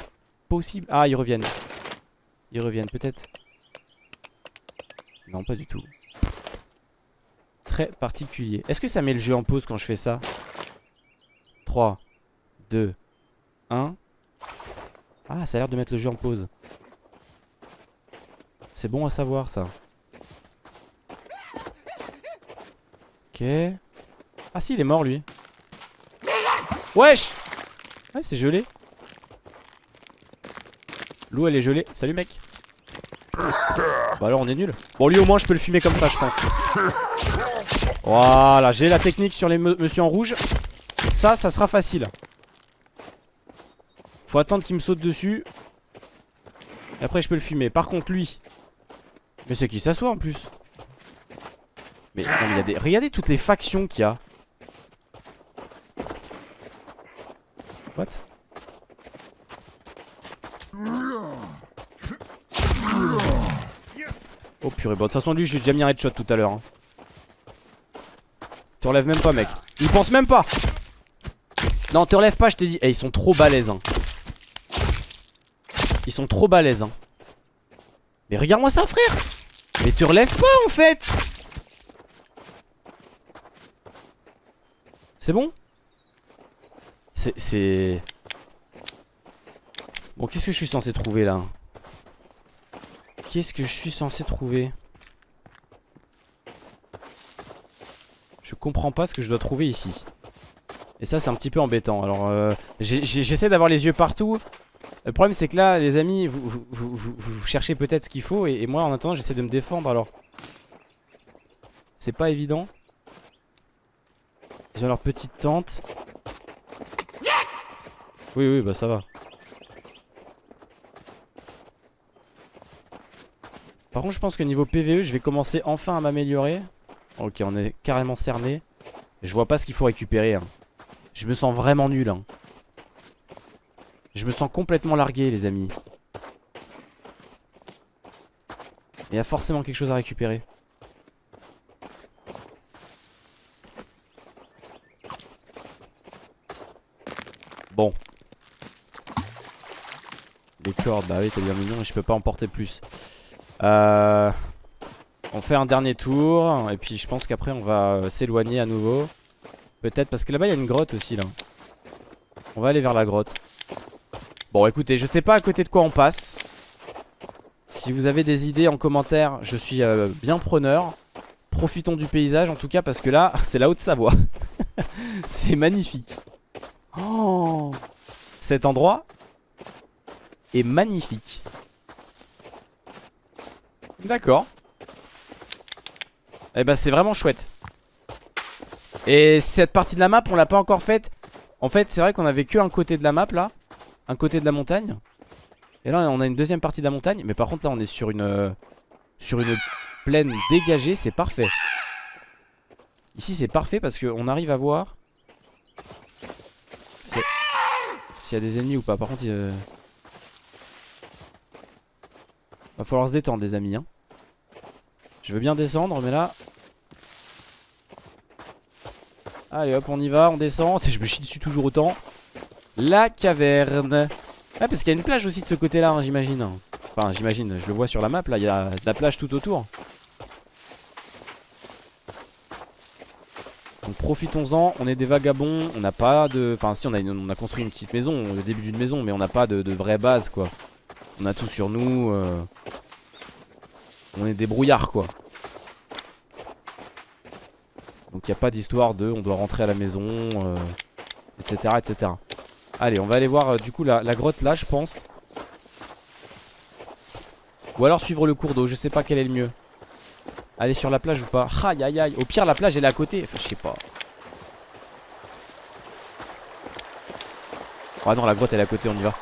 possible. Ah, ils reviennent. Ils reviennent peut-être. Non, pas du tout. Très particulier. Est-ce que ça met le jeu en pause quand je fais ça? 3, 2, 1. Ah, ça a l'air de mettre le jeu en pause. C'est bon à savoir ça. Ok. Ah si il est mort lui. Wesh! Ouais c'est gelé. L'eau elle est gelée. Salut mec. Bah alors on est nul. Bon lui au moins je peux le fumer comme ça je pense. Voilà j'ai la technique sur les monsieur en rouge. Ça ça sera facile. Faut attendre qu'il me saute dessus. Et après je peux le fumer. Par contre lui. Mais c'est qui s'assoit en plus? Mais, regardez toutes les factions qu'il y a Oh purée, bon de toute façon lui j'ai déjà mis un headshot tout à l'heure hein. Te relèves même pas mec. Il pense même pas. Non te relève pas je t'ai dit. Eh ils sont trop balèzes hein. Ils sont trop balèzes hein. Mais regarde moi ça frère. Mais te relève pas en fait. C'est bon? C'est... Bon, qu'est-ce que je suis censé trouver là? Qu'est-ce que je suis censé trouver? Je comprends pas ce que je dois trouver ici. Et ça, c'est un petit peu embêtant. Alors, euh, j'essaie d'avoir les yeux partout. Le problème, c'est que là, les amis, vous, cherchez peut-être ce qu'il faut. Et, et, moi, en attendant, j'essaie de me défendre. Alors, c'est pas évident. Ils ont leur petite tente. Oui, oui, bah ça va. Par contre, je pense que niveau PVE, je vais commencer enfin à m'améliorer. Ok, on est carrément cerné. Je vois pas ce qu'il faut récupérer. Hein. Je me sens vraiment nul. Hein. Je me sens complètement largué, les amis. Il y a forcément quelque chose à récupérer. Bon. Bah oui, t'es bien mignon, je peux pas en porter plus. Euh, on fait un dernier tour, et puis je pense qu'après on va euh, s'éloigner à nouveau. Peut-être, parce que là-bas il y a une grotte aussi là. On va aller vers la grotte. Bon écoutez, je sais pas à côté de quoi on passe. Si vous avez des idées en commentaire, je suis euh, bien preneur. Profitons du paysage en tout cas parce que là, c'est la Haute-Savoie. c'est magnifique. Oh Cet endroit est magnifique. D'accord. Eh ben c'est vraiment chouette. Et cette partie de la map, on l'a pas encore faite. En fait, c'est vrai qu'on avait que un côté de la map là. Un côté de la montagne. Et là, on a une deuxième partie de la montagne. Mais par contre, là, on est sur une, euh, sur une plaine dégagée. C'est parfait. Ici, c'est parfait parce qu'on arrive à voir s'il y, a des ennemis ou pas. Par contre, il va falloir se détendre, les amis. Hein. Je veux bien descendre, mais là... Allez, hop, on y va, on descend. Je me chie dessus toujours autant. La caverne. Ah parce qu'il y a une plage aussi de ce côté là hein, j'imagine Enfin j'imagine, je le vois sur la map là, il y a de la plage tout autour Donc profitons-en, on est des vagabonds, on n'a pas de... Enfin si on a, on a construit une petite maison, le début d'une maison Mais on n'a pas de, vraie base quoi On a tout sur nous euh. On est des brouillards quoi. Donc il n'y a pas d'histoire de on doit rentrer à la maison Etc euh, etc Allez on va aller voir euh, du coup la, grotte là je pense. Ou alors suivre le cours d'eau je sais pas quel est le mieux. Aller sur la plage ou pas. Aïe aïe aïe. Au pire la plage elle est à côté. Enfin je sais pas. Ah non la grotte elle est à côté on y va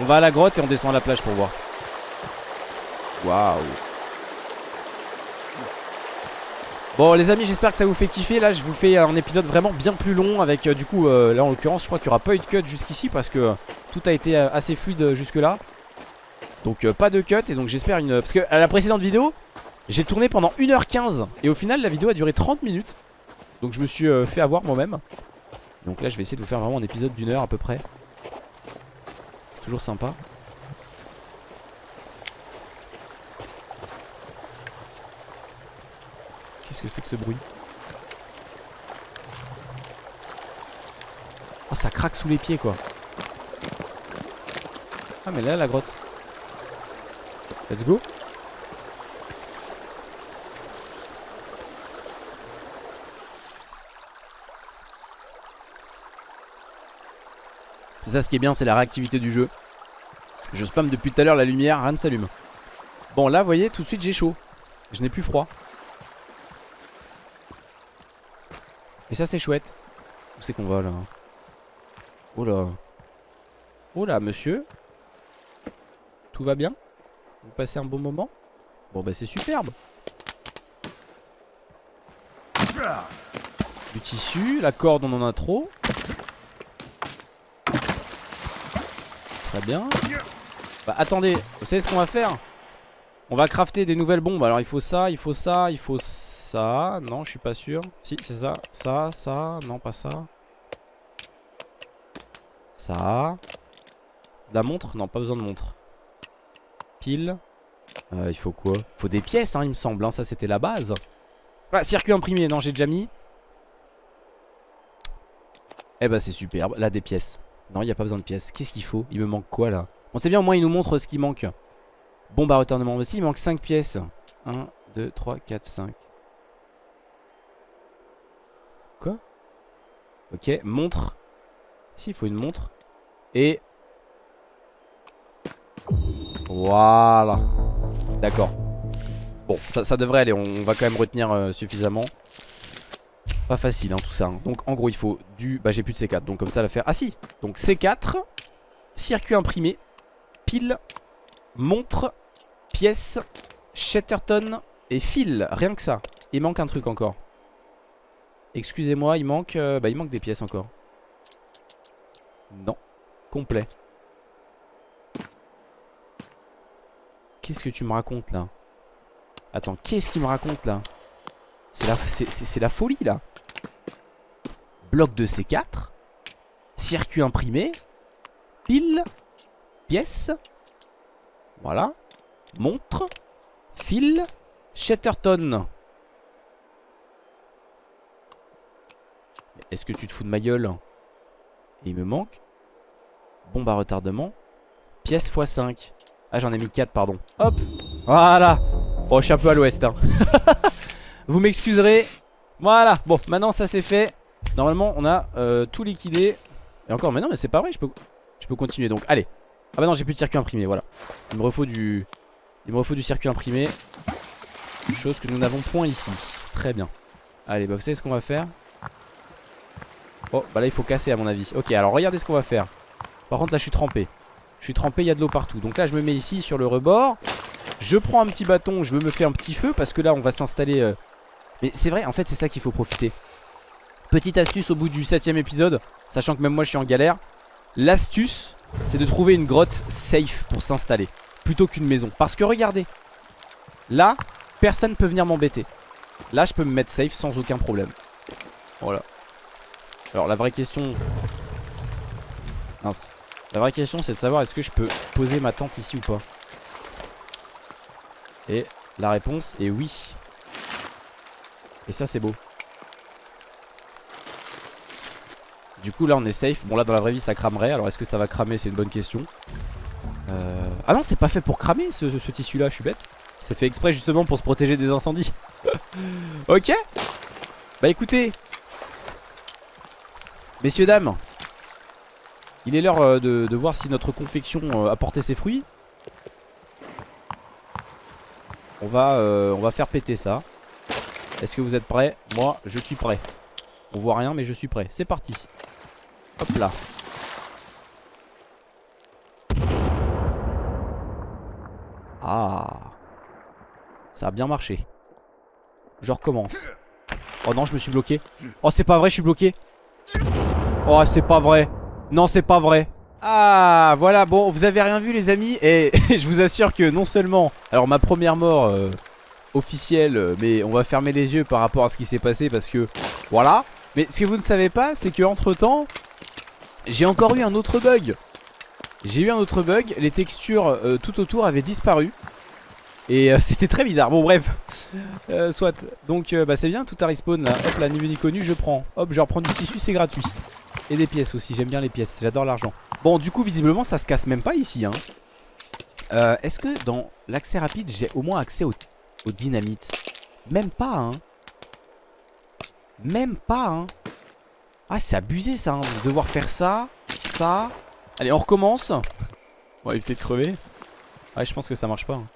On va à la grotte et on descend à la plage pour voir. Waouh. Bon les amis j'espère que ça vous fait kiffer. Là je vous fais un épisode vraiment bien plus long Avec euh, du coup euh, là en l'occurrence je crois qu'il n'y aura pas eu de cut jusqu'ici Parce que euh, tout a été assez fluide jusque là Donc pas de cut et donc j'espère une... Parce que à la précédente vidéo J'ai tourné pendant 1h15 Et au final la vidéo a duré 30 minutes. Donc je me suis fait avoir moi-même. Donc là je vais essayer de vous faire vraiment un épisode d'une heure à peu près Toujours sympa. Que c'est que ce bruit? Oh ça craque sous les pieds quoi. Ah mais là la grotte. Let's go C'est ça ce qui est bien c'est la réactivité du jeu. Je spam depuis tout à l'heure la lumière. Rien ne s'allume Bon là vous voyez tout de suite j'ai chaud. Je n'ai plus froid. Et ça c'est chouette. Où c'est qu'on va là? Oh là. Oh là monsieur. Tout va bien? Vous passez un bon moment? Bon bah c'est superbe. Du tissu, la corde on en a trop Très bien Bah attendez, vous savez ce qu'on va faire? On va crafter des nouvelles bombes Alors il faut ça, il faut ça, il faut ça. Non, je suis pas sûr. Si, c'est ça. Ça, ça. Non, pas ça. Ça. La montre? Non, pas besoin de montre. Pile. Euh, il faut quoi? Faut des pièces, hein, il me semble. Hein. Ça, c'était la base. Ah, circuit imprimé. Non, j'ai déjà mis. Eh bah, c'est superbe. Là, des pièces. Non, il n'y a pas besoin de pièces. Qu'est-ce qu'il faut? Il me manque quoi, là? On sait bien, au moins, il nous montre ce qui manque. Bon, bah, retournement. aussi, il manque 5 pièces. 1, 2, 3, 4, 5. Ok, montre. Si, il faut une montre. Et... Voilà. D'accord. Bon, ça, devrait aller. On va quand même retenir euh, suffisamment. Pas facile, hein, tout ça. Hein. Donc, en gros, il faut du... Bah, j'ai plus de C4. Donc, comme ça, la faire... Ah, si Donc, C4. Circuit imprimé. Pile. Montre. Pièce. Shatterton. Et fil. Rien que ça. Il manque un truc encore. Excusez-moi, il manque euh, bah il manque des pièces encore. Non, complet. Qu'est-ce que tu me racontes là? Attends, qu'est-ce qu'il me raconte là? C'est la, folie là. Bloc de C4 Circuit imprimé. Pile. Pièce. Voilà. Montre. Fil. Shatterton. Est-ce que tu te fous de ma gueule? Il me manque. Bombe à retardement. Pièce x5 Ah j'en ai mis 4 pardon. Hop. Voilà. Bon je suis un peu à l'ouest hein. Vous m'excuserez. Voilà. Bon maintenant ça c'est fait. Normalement on a euh, tout liquidé. Et encore mais non mais c'est pas vrai. Je peux, continuer. Donc allez. Ah bah non j'ai plus de circuit imprimé. Voilà. Il me refaut du Il me du circuit imprimé. Chose que nous n'avons point ici. Très bien. Allez bah vous savez ce qu'on va faire? Oh bah là il faut casser à mon avis. Ok alors regardez ce qu'on va faire. Par contre là je suis trempé. Je suis trempé il y a de l'eau partout. Donc là je me mets ici sur le rebord. Je prends un petit bâton Je me fais un petit feu Parce que là on va s'installer euh, Mais c'est vrai en fait c'est ça qu'il faut profiter. Petite astuce au bout du septième épisode Sachant que même moi je suis en galère. L'astuce c'est de trouver une grotte safe pour s'installer Plutôt qu'une maison. Parce que regardez Là personne peut venir m'embêter. Là je peux me mettre safe sans aucun problème. Voilà. Alors la vraie question Mince. La vraie question c'est de savoir est-ce que je peux poser ma tente ici ou pas? Et la réponse est oui Et ça c'est beau. Du coup là on est safe. Bon là dans la vraie vie ça cramerait. Alors est-ce que ça va cramer? C'est une bonne question. Euh... Ah non c'est pas fait pour cramer ce, tissu là je suis bête. C'est fait exprès justement pour se protéger des incendies. Ok. Bah écoutez. Messieurs, dames. Il est l'heure euh, de, voir si notre confection euh, a porté ses fruits. On va, on va faire péter ça Est-ce que vous êtes prêts Moi, je suis prêt. On voit rien, mais je suis prêt. C'est parti. Hop là. Ah. Ça a bien marché. Je recommence. Oh non, je me suis bloqué. Oh, c'est pas vrai, je suis bloqué. Oh c'est pas vrai. Non c'est pas vrai. Ah voilà. Bon vous avez rien vu les amis Et je vous assure que non seulement Alors ma première mort euh, officielle euh, Mais on va fermer les yeux par rapport à ce qui s'est passé Parce que voilà. Mais ce que vous ne savez pas c'est que entre temps J'ai encore eu un autre bug. J'ai eu un autre bug Les textures euh, tout autour avaient disparu. Et c'était très bizarre. Bon bref. Soit. Donc bah c'est bien tout a respawn là. Hop la niveau ni connu je prends. Hop je reprends du tissu c'est gratuit. Et des pièces aussi, j'aime bien les pièces, j'adore l'argent. Bon du coup visiblement ça se casse même pas ici hein. euh, Est-ce que dans l'accès rapide j'ai au moins accès au, dynamite Même pas hein Même pas hein Ah c'est abusé ça hein, de devoir faire ça, ça Allez on recommence On va éviter de crever Ouais je pense que ça marche pas hein.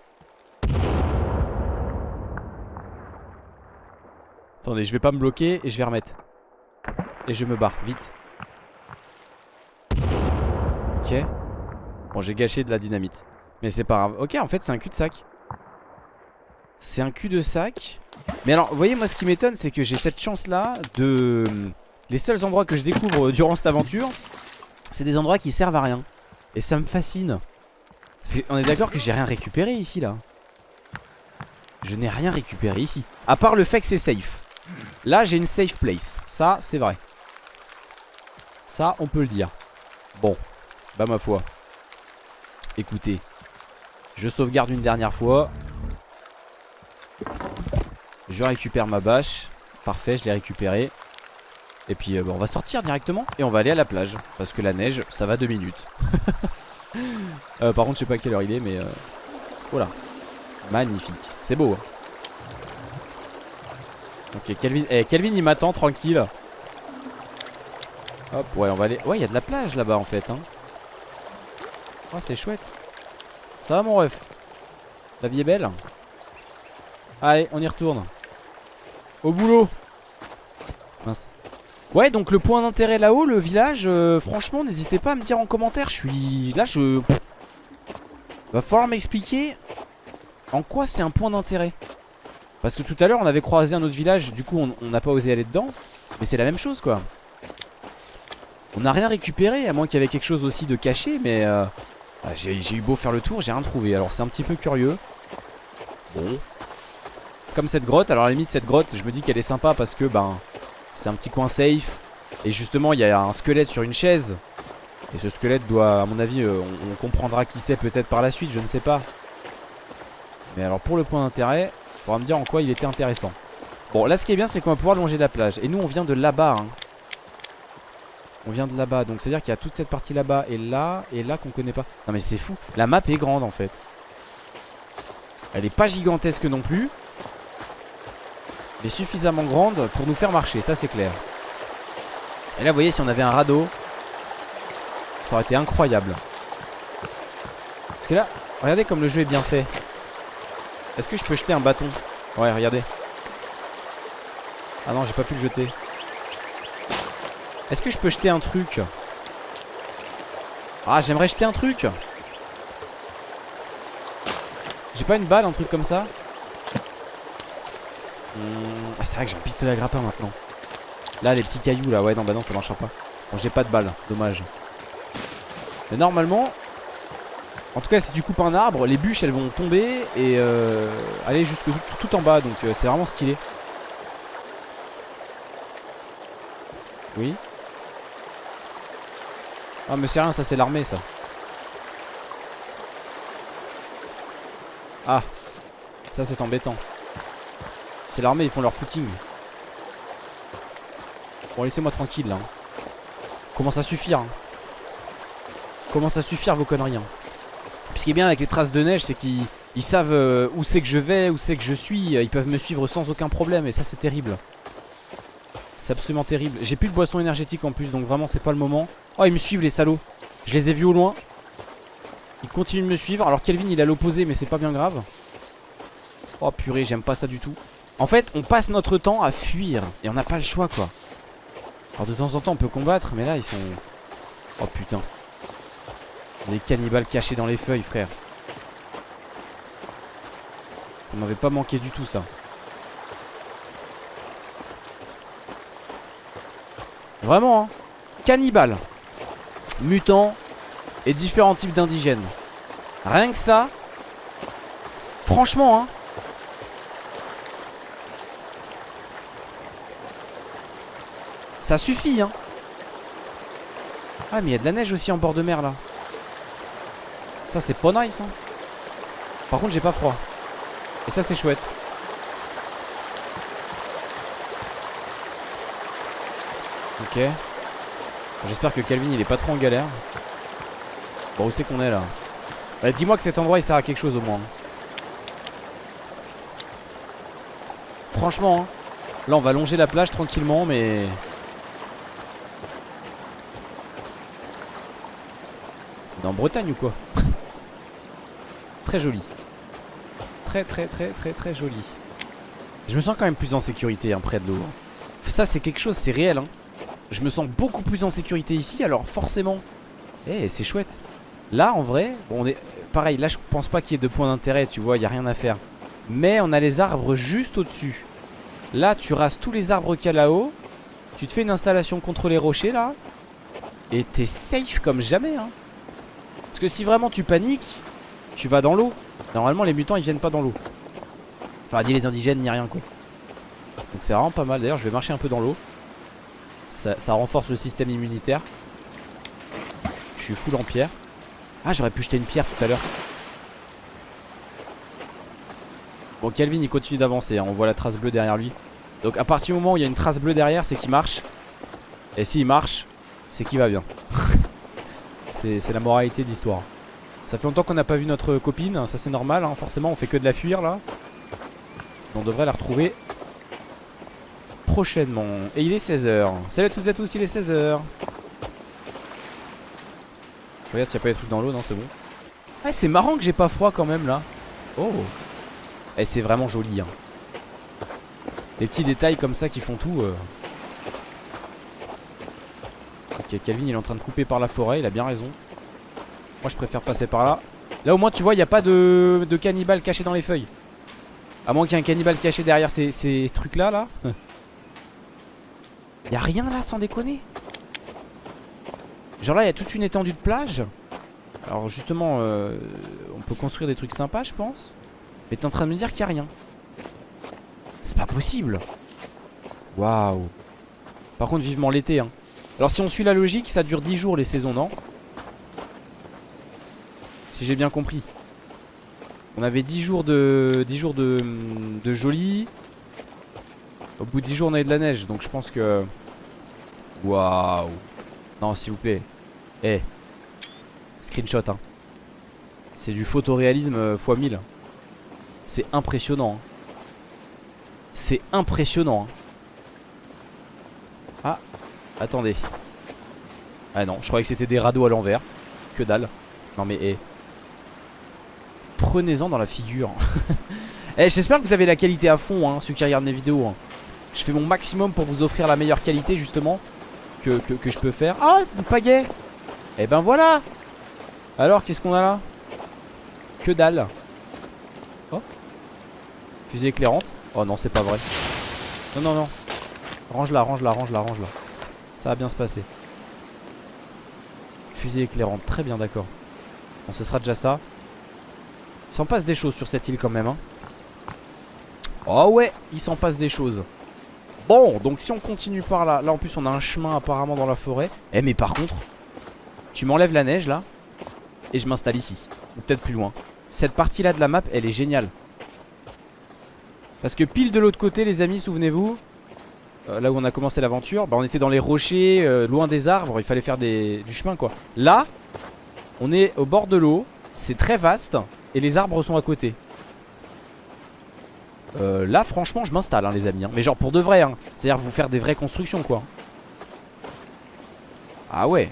Attendez je vais pas me bloquer et je vais remettre Et je me barre vite Ok. Bon, j'ai gâché de la dynamite. Mais c'est pas grave. Ok, en fait, c'est un cul-de-sac. C'est un cul-de-sac. Mais alors, vous voyez, moi, ce qui m'étonne, c'est que j'ai cette chance-là de... Les seuls endroits que je découvre durant cette aventure, c'est des endroits qui servent à rien. Et ça me fascine. On est d'accord que j'ai rien récupéré ici, là. Je n'ai rien récupéré ici. À part le fait que c'est safe. Là, j'ai une safe place. Ça, c'est vrai. Ça, on peut le dire. Bon. Bah ma foi Écoutez Je sauvegarde une dernière fois Je récupère ma bâche. Parfait je l'ai récupéré Et puis euh, on va sortir directement Et on va aller à la plage Parce que la neige ça va deux minutes. Euh, Par contre je sais pas à quelle heure il est mais euh, Voilà. Magnifique. C'est beau hein. Ok Kelvin eh, Kelvin il m'attend tranquille. Hop ouais on va aller. Ouais il y a de la plage là-bas en fait hein. Oh c'est chouette. Ça va mon ref? La vie est belle? Allez on y retourne Au boulot Mince Ouais donc le point d'intérêt là-haut le village euh, Franchement n'hésitez pas à me dire en commentaire Je suis... Là je... Va falloir m'expliquer En quoi c'est un point d'intérêt Parce que tout à l'heure on avait croisé un autre village Du coup on n'a pas osé aller dedans Mais c'est la même chose quoi On n'a rien récupéré à moins qu'il y avait quelque chose aussi de caché Mais euh, Ah, j'ai eu beau faire le tour, j'ai rien trouvé. Alors c'est un petit peu curieux. Bon. C'est comme cette grotte. Alors à la limite, cette grotte, je me dis qu'elle est sympa parce que ben c'est un petit coin safe. Et justement, il y a un squelette sur une chaise. Et ce squelette doit, à mon avis, euh, on, comprendra qui c'est peut-être par la suite, je ne sais pas. Mais alors pour le point d'intérêt, il faudra me dire en quoi il était intéressant. Bon, là ce qui est bien, c'est qu'on va pouvoir longer la plage. Et nous, on vient de là-bas. Hein. On vient de là-bas. Donc c'est-à-dire qu'il y a toute cette partie là-bas et là et là qu'on connaît pas. Non mais c'est fou. La map est grande en fait. Elle est pas gigantesque non plus. Suffisamment grande pour nous faire marcher. Ça c'est clair. Et là, vous voyez, si on avait un radeau, ça aurait été incroyable. Parce que là, regardez comme le jeu est bien fait. Est-ce que je peux jeter un bâton? Ouais, regardez. Ah non, j'ai pas pu le jeter. Est-ce que je peux jeter un truc? Ah, j'aimerais jeter un truc. J'ai pas une balle, un truc comme ça? Ah, C'est vrai que j'ai un pistolet à grappin maintenant. Là, les petits cailloux là, ouais, non, bah non, ça marchera pas. Bon, j'ai pas de balle, dommage. Mais normalement, en tout cas, si tu coupes un arbre, les bûches elles vont tomber et euh, aller jusque tout, en bas. Donc, euh, c'est vraiment stylé. Oui. Ah, mais c'est rien, ça c'est l'armée ça. Ah, ça c'est embêtant. C'est l'armée, ils font leur footing. Bon, laissez-moi tranquille là. Hein. Commence à suffire. Hein. Commence à suffire vos conneries. Hein. Ce qui est bien avec les traces de neige, c'est qu'ils savent euh, où c'est que je vais, où c'est que je suis. Ils peuvent me suivre sans aucun problème et ça c'est terrible. C'est absolument terrible. J'ai plus de boisson énergétique en plus, donc vraiment c'est pas le moment. Oh, ils me suivent les salauds. Je les ai vus au loin. Ils continuent de me suivre. Alors Kelvin il est à l'opposé, mais c'est pas bien grave. Oh purée, j'aime pas ça du tout. En fait, on passe notre temps à fuir. Et on n'a pas le choix quoi. Alors de temps en temps on peut combattre mais là ils sont... Oh putain. Des cannibales cachés dans les feuilles frère. Ça m'avait pas manqué du tout ça. Vraiment hein. Cannibales. Mutants. Et différents types d'indigènes. Rien que ça. Franchement hein Ça suffit hein. Ah mais il y a de la neige aussi en bord de mer là. Ça c'est pas nice hein. Par contre j'ai pas froid. Et ça c'est chouette. Ok. J'espère que Calvin il est pas trop en galère. Bon où c'est qu'on est là? Bah, Dis-moi que cet endroit il sert à quelque chose au moins. Franchement hein, Là on va longer la plage tranquillement mais en Bretagne ou quoi Très joli. Très très très très très joli. Je me sens quand même plus en sécurité hein, près de l'eau. Ça c'est quelque chose, c'est réel. Hein. Je me sens beaucoup plus en sécurité ici, alors forcément. Eh, c'est chouette. Là, en vrai, pareil. Là, je pense pas qu'il y ait de points d'intérêt, tu vois, il y a rien à faire. Mais on a les arbres juste au-dessus. Là, tu rases tous les arbres qu'il y a là-haut. Tu te fais une installation contre les rochers là. Et t'es safe comme jamais, hein. Parce que si vraiment tu paniques, tu vas dans l'eau. Normalement, les mutants ils viennent pas dans l'eau. Enfin, ni les indigènes, ni rien quoi. Donc c'est vraiment pas mal. D'ailleurs, je vais marcher un peu dans l'eau. Ça, renforce le système immunitaire. Je suis full en pierre. Ah, j'aurais pu jeter une pierre tout à l'heure. Bon, Calvin il continue d'avancer. Hein. On voit la trace bleue derrière lui. Donc, à partir du moment où il y a une trace bleue derrière, c'est qu'il marche. Et s'il marche, c'est qu'il va bien. C'est la moralité de l'histoire. Ça fait longtemps qu'on n'a pas vu notre copine, ça c'est normal, hein. forcément on fait que de la fuir là. On devrait la retrouver prochainement. Et il est 16h. Salut à toutes et à tous, il est 16h. Je regarde s'il n'y a pas des trucs dans l'eau, non c'est bon. Ah c'est marrant que j'ai pas froid quand même là. Oh. Et eh, c'est vraiment joli. Hein. Les petits détails comme ça qui font tout. Euh. Ok, Calvin il est en train de couper par la forêt, il a bien raison. Moi je préfère passer par là. Là au moins tu vois, il n'y a pas de, cannibale caché dans les feuilles. À moins qu'il y ait un cannibale caché derrière ces, trucs là, là. Il a rien là sans déconner. Genre là il y a toute une étendue de plage. Alors justement, euh, on peut construire des trucs sympas, je pense. Mais t'es en train de me dire qu'il n'y a rien. C'est pas possible. Waouh. Par contre, vivement l'été. Hein. Alors si on suit la logique, ça dure 10 jours les saisons, non? Si j'ai bien compris. On avait 10 jours de 10 jours de, de joli. Au bout de 10 jours on avait de la neige, donc je pense que... Waouh. Non, s'il vous plaît. Eh. Screenshot, hein. C'est du photoréalisme x 1000. C'est impressionnant. Hein. C'est impressionnant. Hein. Ah, attendez. Ah non, je croyais que c'était des radeaux à l'envers. Que dalle. Non mais eh. Prenez-en dans la figure. eh, j'espère que vous avez la qualité à fond, hein, ceux qui regardent mes vidéos. Hein. Je fais mon maximum pour vous offrir la meilleure qualité, justement, que, je peux faire. Ah, une pagaie Eh ben voilà Alors, qu'est-ce qu'on a là? Que dalle. Oh. Fusée éclairante. Oh non, c'est pas vrai. Non, non, non. Range-la, range-la, range-la, range-la. Ça va bien se passer. Fusée éclairante, très bien, d'accord. Bon, ce sera déjà ça. Il s'en passe des choses sur cette île quand même. Hein. Oh ouais, il s'en passe des choses. Bon, donc si on continue par là, là en plus on a un chemin apparemment dans la forêt. Eh mais par contre, tu m'enlèves la neige là, et je m'installe ici. Ou peut-être plus loin. Cette partie là de la map, elle est géniale. Parce que pile de l'autre côté les amis, souvenez-vous, euh, là où on a commencé l'aventure, bah, on était dans les rochers, euh, loin des arbres, il fallait faire des, du chemin quoi. Là, on est au bord de l'eau, c'est très vaste, et les arbres sont à côté. Euh, là franchement je m'installe hein, les amis hein. Mais genre pour de vrai hein. C'est à dire vous faire des vraies constructions quoi Ah ouais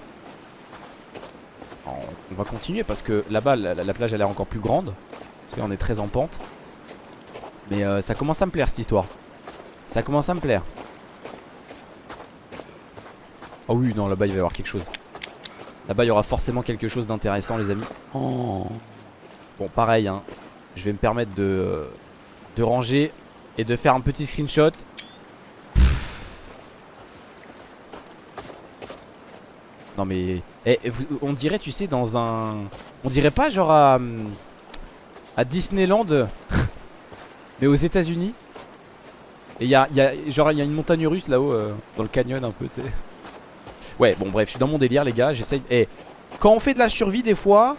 On va continuer parce que là-bas la, plage elle est encore plus grande Parce qu'on est très en pente Mais ça commence à me plaire cette histoire Ça commence à me plaire Oh oui non là-bas il va y avoir quelque chose. Là-bas il y aura forcément quelque chose d'intéressant les amis. Oh. Bon pareil hein. Je vais me permettre de ranger et de faire un petit screenshot. Non mais eh, on dirait tu sais dans un on dirait pas genre à, à Disneyland mais aux états unis et il y a, y a, genre il y a une montagne russe là-haut euh, dans le canyon un peu tu sais ouais bon bref je suis dans mon délire les gars j'essaye. Eh, quand on fait de la survie des fois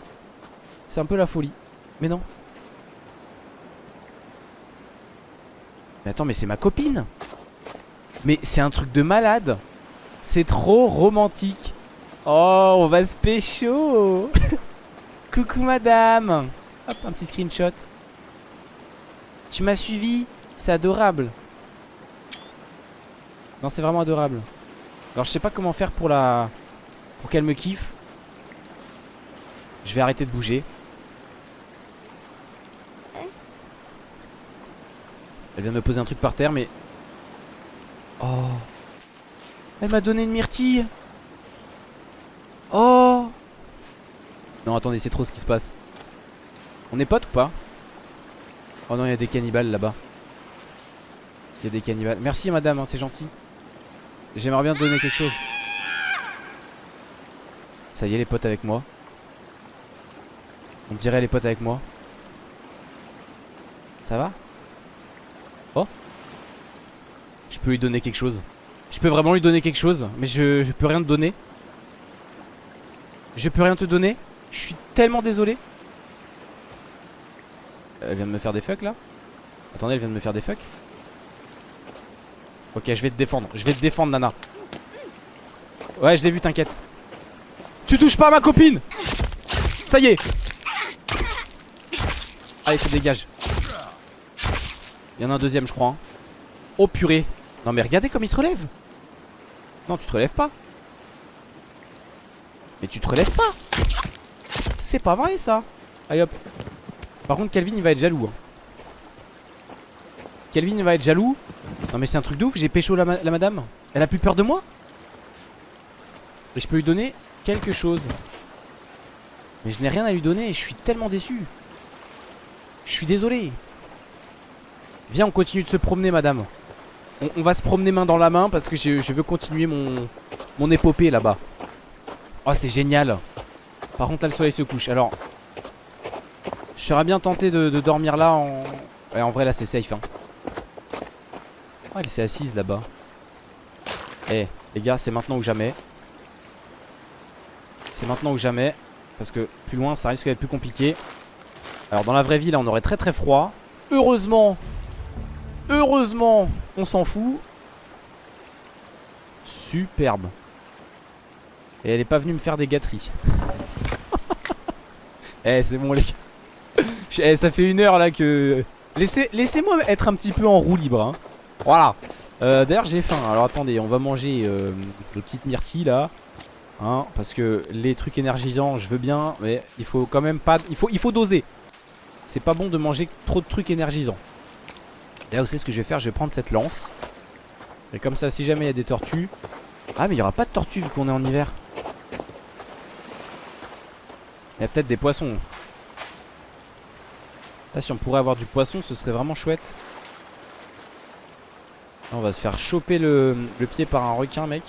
c'est un peu la folie. Mais non. Mais attends, mais c'est ma copine. Mais c'est un truc de malade. C'est trop romantique. Oh, on va se pécho. Coucou madame. Hop, un petit screenshot. Tu m'as suivi. C'est adorable. Non, c'est vraiment adorable Alors, je sais pas comment faire pour la... Pour qu'elle me kiffe. Je vais arrêter de bouger. Elle vient de me poser un truc par terre mais Oh. Elle m'a donné une myrtille. Oh. Non attendez c'est trop ce qui se passe. On est potes ou pas? Oh non il y a des cannibales là-bas. Il y a des cannibales. Merci madame hein, c'est gentil J'aimerais bien te donner quelque chose. Ça y est les potes avec moi. On dirait les potes avec moi. Ça va? Oh? Je peux lui donner quelque chose. Je peux vraiment lui donner quelque chose Mais je, je peux rien te donner. Je peux rien te donner. Je suis tellement désolé. Elle vient de me faire des fuck là. Attendez elle vient de me faire des fuck Ok je vais te défendre. Je vais te défendre Nana. Ouais je l'ai vu t'inquiète. Tu touches pas ma copine! Ça y est! Allez ça dégage il y en a un deuxième je crois hein. Oh purée. Non mais regardez comme il se relève. Non tu te relèves pas. Mais tu te relèves pas. C'est pas vrai ça. Allez hop. Par contre Calvin il va être jaloux hein. Calvin il va être jaloux. Non mais c'est un truc de ouf J'ai pécho la, la madame. Elle a plus peur de moi. Et je peux lui donner quelque chose. Mais je n'ai rien à lui donner je suis tellement déçu. Je suis désolé. Viens on continue de se promener madame. On, va se promener main dans la main parce que je, veux continuer mon, épopée là-bas. Oh c'est génial. Par contre là le soleil se couche. Alors, je serais bien tenté de, dormir là en... En vrai là c'est safe. Hein. Oh, elle s'est assise là-bas. Eh, les gars, c'est maintenant ou jamais. C'est maintenant ou jamais. Parce que plus loin, ça risque d'être plus compliqué. Alors, dans la vraie vie, là, on aurait très très froid. Heureusement, heureusement, on s'en fout. Superbe. Et elle est pas venue me faire des gâteries. eh, c'est bon, les gars. Eh, ça fait une heure là que. Laissez-moi être un petit peu en roue libre. Hein. Voilà. Euh, D'ailleurs j'ai faim. Alors attendez on va manger euh, de petites myrtilles là. Hein, Parce que les trucs énergisants je veux bien Mais il faut quand même pas Il faut, il faut doser. C'est pas bon de manger trop de trucs énergisants. Là vous savez ce que je vais faire? Je vais prendre cette lance. Et comme ça si jamais il y a des tortues. Ah mais il y aura pas de tortues vu qu'on est en hiver. Il y a peut-être des poissons. Là si on pourrait avoir du poisson ce serait vraiment chouette on va se faire choper le, pied par un requin mec.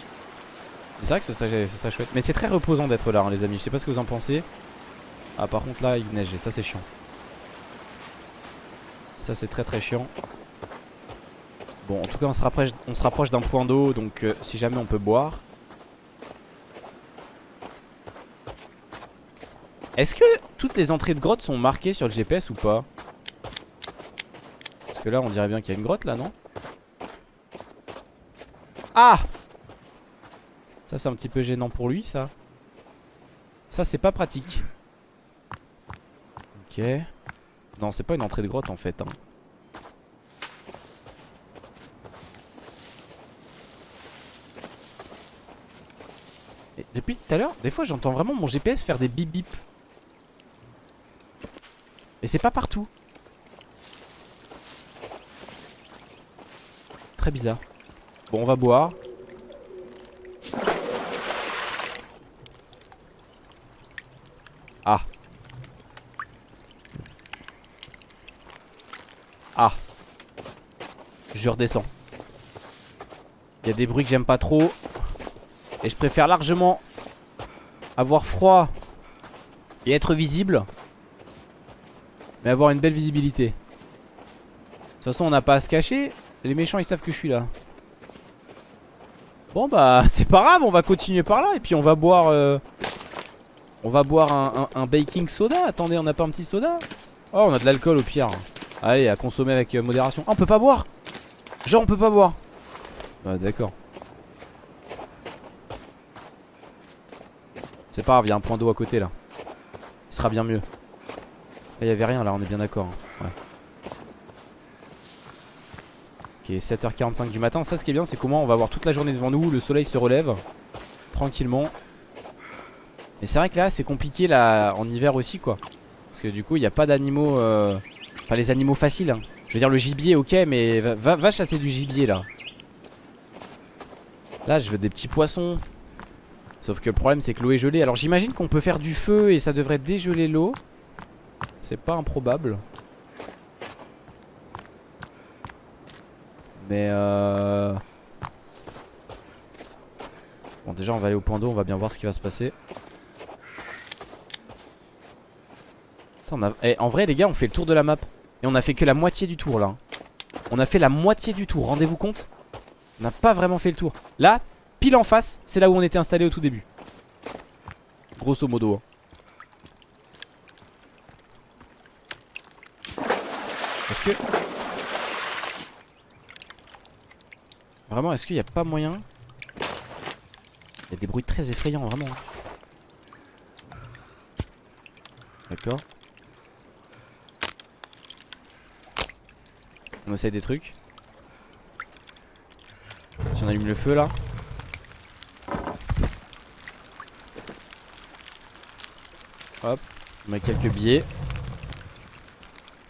C'est vrai que ce serait, chouette. Mais c'est très reposant d'être là hein, les amis. Je sais pas ce que vous en pensez. Ah par contre là il neige et ça c'est chiant. Ça c'est très très chiant. Bon en tout cas on se rapproche, d'un point d'eau Donc euh, si jamais on peut boire. Est-ce que toutes les entrées de grottes sont marquées sur le GPS ou pas? Parce que là on dirait bien qu'il y a une grotte là non? Ah Ça c'est un petit peu gênant pour lui ça. Ça c'est pas pratique. Ok. Non c'est pas une entrée de grotte en fait hein. Depuis tout à l'heure Des fois j'entends vraiment mon GPS faire des bip bip. Et c'est pas partout. Très bizarre Bon, on va boire. Ah. Ah. Je redescends. Il y a des bruits que j'aime pas trop. Et je préfère largement avoir froid et être visible. Mais avoir une belle visibilité. De toute façon, on n'a pas à se cacher. Les méchants, ils savent que je suis là. Bon bah c'est pas grave on va continuer par là Et puis on va boire euh, On va boire un, baking soda. Attendez on a pas un petit soda? Oh on a de l'alcool au pire. Allez à consommer avec euh, modération. Ah on peut pas boire! Genre on peut pas boire! Bah d'accord. C'est pas grave il y a un point d'eau à côté là. Il sera bien mieux. Là il y avait rien là on est bien d'accord hein. Ouais Ok 7h45 du matin. Ça ce qui est bien c'est comment on va avoir toute la journée devant nous Le soleil se relève Tranquillement. Mais c'est vrai que là c'est compliqué là en hiver aussi quoi. Parce que du coup il n'y a pas d'animaux euh... Enfin les animaux faciles hein. Je veux dire le gibier ok mais va, chasser du gibier là. Là je veux des petits poissons. Sauf que le problème c'est que l'eau est gelée. Alors j'imagine qu'on peut faire du feu et ça devrait dégeler l'eau. C'est pas improbable Mais euh... Bon déjà on va aller au point d'eau On va bien voir ce qui va se passer. Eh, En vrai les gars on fait le tour de la map. Et on a fait que la moitié du tour là. On a fait la moitié du tour Rendez-vous compte? On n'a pas vraiment fait le tour. Là pile en face c'est là où on était installé au tout début. Grosso modo hein. Est-ce que Vraiment, est-ce qu'il n'y a pas moyen? Il y a des bruits très effrayants, vraiment. D'accord. On essaye des trucs. Si on allume le feu là. Hop, on met quelques billets.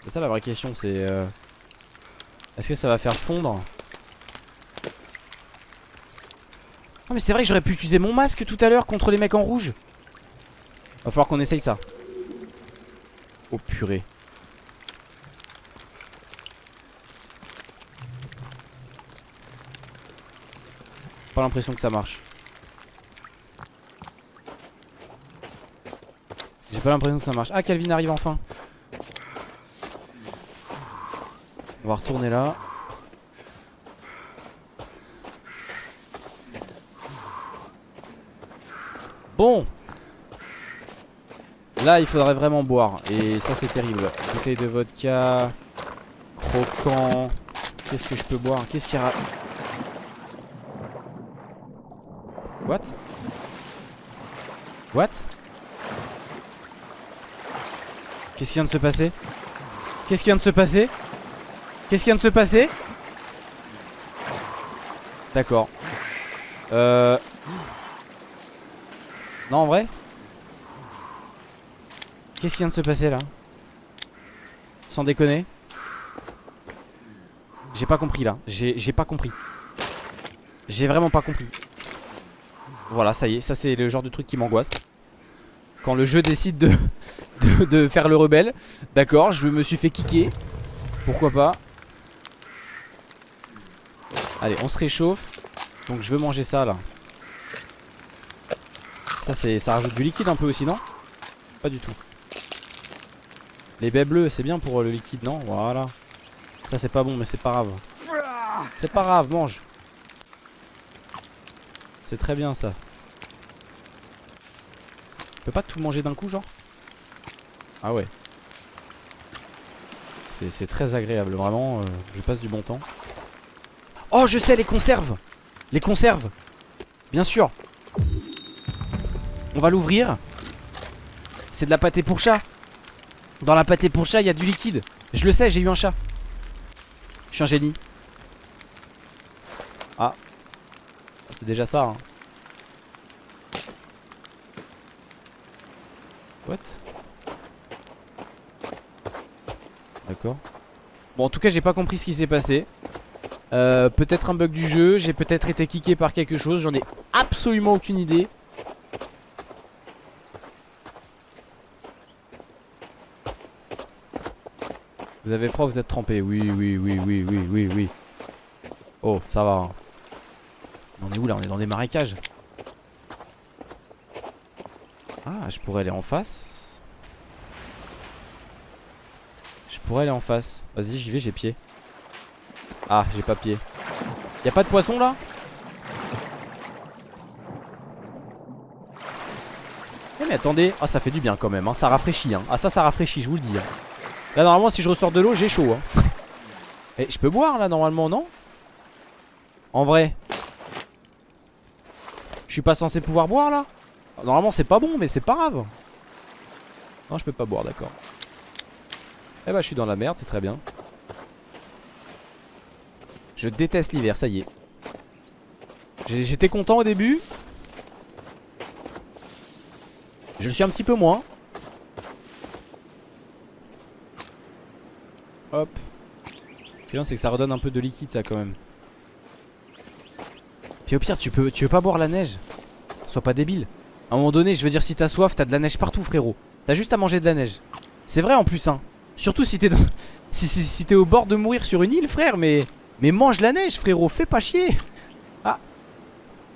C'est ça la vraie question, c'est... Euh, est-ce que ça va faire fondre? Oh mais c'est vrai que j'aurais pu utiliser mon masque tout à l'heure contre les mecs en rouge Va falloir qu'on essaye ça Oh purée Pas l'impression que ça marche J'ai pas l'impression que ça marche. Ah, Calvin arrive enfin. On va retourner là. Bon. Là il faudrait vraiment boire. Et ça c'est terrible. Bouteille de vodka Croquant. Qu'est-ce que je peux boire? Qu'est-ce qu'il y a? What? What? Qu'est-ce qui vient de se passer? Qu'est-ce qui vient de se passer? Qu'est-ce qui vient de se passer? D'accord. Euh Non en vrai. Qu'est-ce qui vient de se passer là? Sans déconner. J'ai pas compris là. J'ai pas compris. J'ai vraiment pas compris. Voilà ça y est. Ça c'est le genre de truc qui m'angoisse. Quand le jeu décide de, de, de faire le rebelle. D'accord je me suis fait kicker. Pourquoi pas? Allez on se réchauffe. Donc je veux manger ça là Ça c'est ça rajoute du liquide un peu aussi non? Pas du tout. Les baies bleues c'est bien pour le liquide non? Voilà. Ça c'est pas bon mais c'est pas grave. C'est pas grave mange. C'est très bien ça. Je peux pas tout manger d'un coup genre? Ah ouais. C'est très agréable vraiment euh, Je passe du bon temps. Oh je sais les conserves! Les conserves! Bien sûr On va l'ouvrir. C'est de la pâté pour chat. Dans la pâté pour chat il y a du liquide. Je le sais j'ai eu un chat. Je suis un génie. Ah. C'est déjà ça hein. What? D'accord. Bon en tout cas j'ai pas compris ce qui s'est passé. Euh, peut-être un bug du jeu, j'ai peut-être été kické par quelque chose, j'en ai absolument aucune idée. Vous avez froid, vous êtes trempé. Oui, oui, oui, oui, oui, oui, oui. Oh, ça va. On est où là? On est dans des marécages. Ah, je pourrais aller en face. Je pourrais aller en face. Vas-y, j'y vais, j'ai pied. Ah j'ai pas pied Y'a pas de poisson là? Eh mais attendez Ah ça fait du bien quand même hein. Ça rafraîchit hein. Ah ça ça rafraîchit je vous le dis hein. Là normalement si je ressors de l'eau j'ai chaud hein. Et je peux boire là normalement non? En vrai Je suis pas censé pouvoir boire là? Normalement c'est pas bon mais c'est pas grave Non je peux pas boire d'accord Eh bah je suis dans la merde c'est très bien je déteste l'hiver, ça y est. J'étais content au début. Je le suis un petit peu moins. Hop. Ce qui est bien, c'est que ça redonne un peu de liquide, ça, quand même. Puis au pire, tu peux, tu veux pas boire la neige? Sois pas débile. À un moment donné, je veux dire, si t'as soif, t'as de la neige partout, frérot. T'as juste à manger de la neige. C'est vrai en plus, hein. Surtout si t'es dans... si, t'es au bord de mourir sur une île, frère, mais... Mais mange la neige frérot, fais pas chier Ah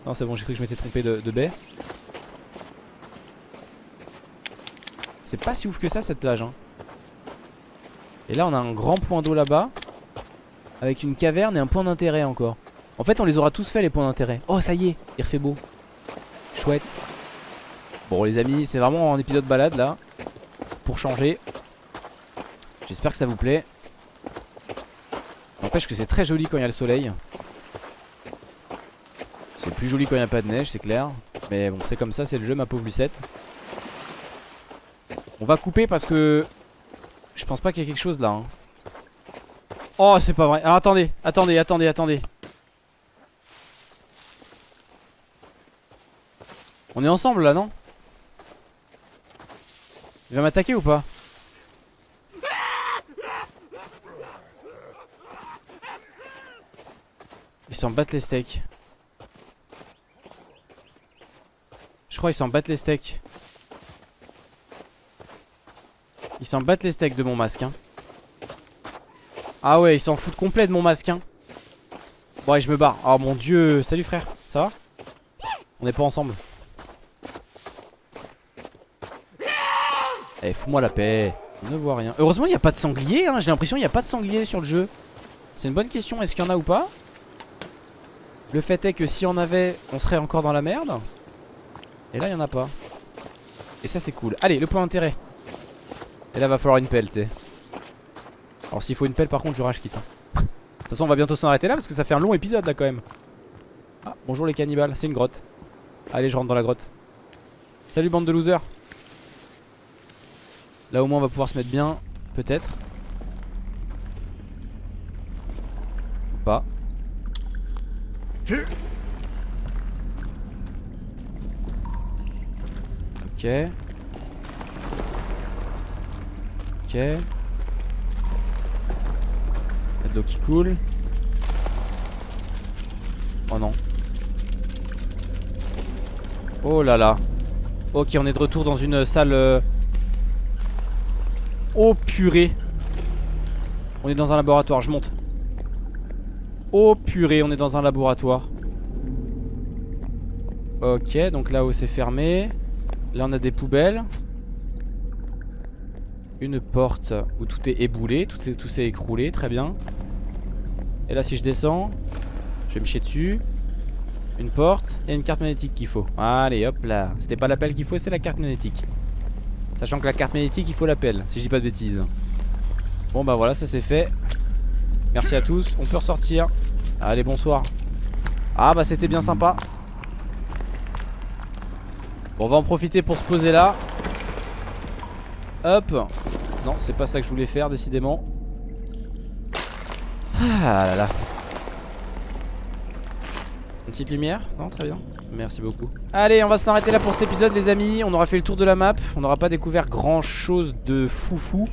Non c'est bon, j'ai cru que je m'étais trompé de, baie C'est pas si ouf que ça cette plage hein. Et là on a un grand point d'eau là-bas Avec une caverne et un point d'intérêt encore En fait on les aura tous fait les points d'intérêt Oh ça y est, il refait beau Chouette Bon les amis, c'est vraiment un épisode balade là Pour changer J'espère que ça vous plaît N'empêche que c'est très joli quand il y a le soleil. C'est plus joli quand il n'y a pas de neige, c'est clair. Mais bon, c'est comme ça, c'est le jeu, ma pauvre Lucette. On va couper parce que je pense pas qu'il y ait quelque chose là. Hein. Oh, c'est pas vrai. Alors attendez, attendez, attendez, attendez. On est ensemble là, non? Il va m'attaquer ou pas? Ils s'en battent les steaks. Je crois qu'ils s'en battent les steaks. Ils s'en battent les steaks de mon masque. Hein. Ah ouais, ils s'en foutent complet de mon masque. Hein. Bon, allez, je me barre. Oh mon dieu. Salut frère. Ça va? On n'est pas ensemble. Eh fous-moi la paix On ne voit rien Heureusement il n'y a pas de sanglier hein. J'ai l'impression qu'il n'y a pas de sanglier sur le jeu C'est une bonne question Est-ce qu'il y en a ou pas? Le fait est que si on avait On serait encore dans la merde Et là il n'y en a pas Et ça c'est cool Allez le point d'intérêt Et là va falloir une pelle tu sais. Alors s'il faut une pelle par contre je rage quitte hein. De toute façon on va bientôt s'en arrêter là Parce que ça fait un long épisode là quand même. Ah bonjour les cannibales. C'est une grotte. Allez je rentre dans la grotte. Salut bande de losers. Là au moins on va pouvoir se mettre bien Peut-être. Ou pas. Ok Ok. Il y a de l'eau qui coule. Oh non. Oh là là. Ok on est de retour dans une salle Oh purée. On est dans un laboratoire, je monte. Oh purée, on est dans un laboratoire. Ok, donc là-haut c'est fermé. Là on a des poubelles Une porte où tout est éboulé Tout s'est écroulé, très bien. Et là si je descends Je vais me chier dessus. Une porte, a une carte magnétique qu'il faut. Allez hop là. C'était pas l'appel qu'il faut, c'est la carte magnétique. Sachant que la carte magnétique il faut l'appel Si je dis pas de bêtises. Bon bah voilà ça c'est fait. Merci à tous. On peut ressortir. Allez bonsoir. Ah bah c'était bien sympa. Bon on va en profiter pour se poser là Hop. Non c'est pas ça que je voulais faire décidément. Ah là là. Une petite lumière Non très bien. Merci beaucoup. Allez on va s'arrêter là pour cet épisode les amis. On aura fait le tour de la map. On n'aura pas découvert grand chose de foufou.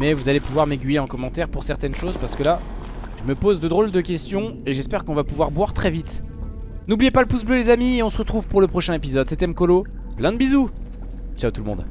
Mais vous allez pouvoir m'aiguiller en commentaire pour certaines choses Parce que là je me pose de drôles de questions Et j'espère qu'on va pouvoir boire très vite. N'oubliez pas le pouce bleu les amis Et on se retrouve pour le prochain épisode. C'était Mkolo. Plein de bisous. Ciao tout le monde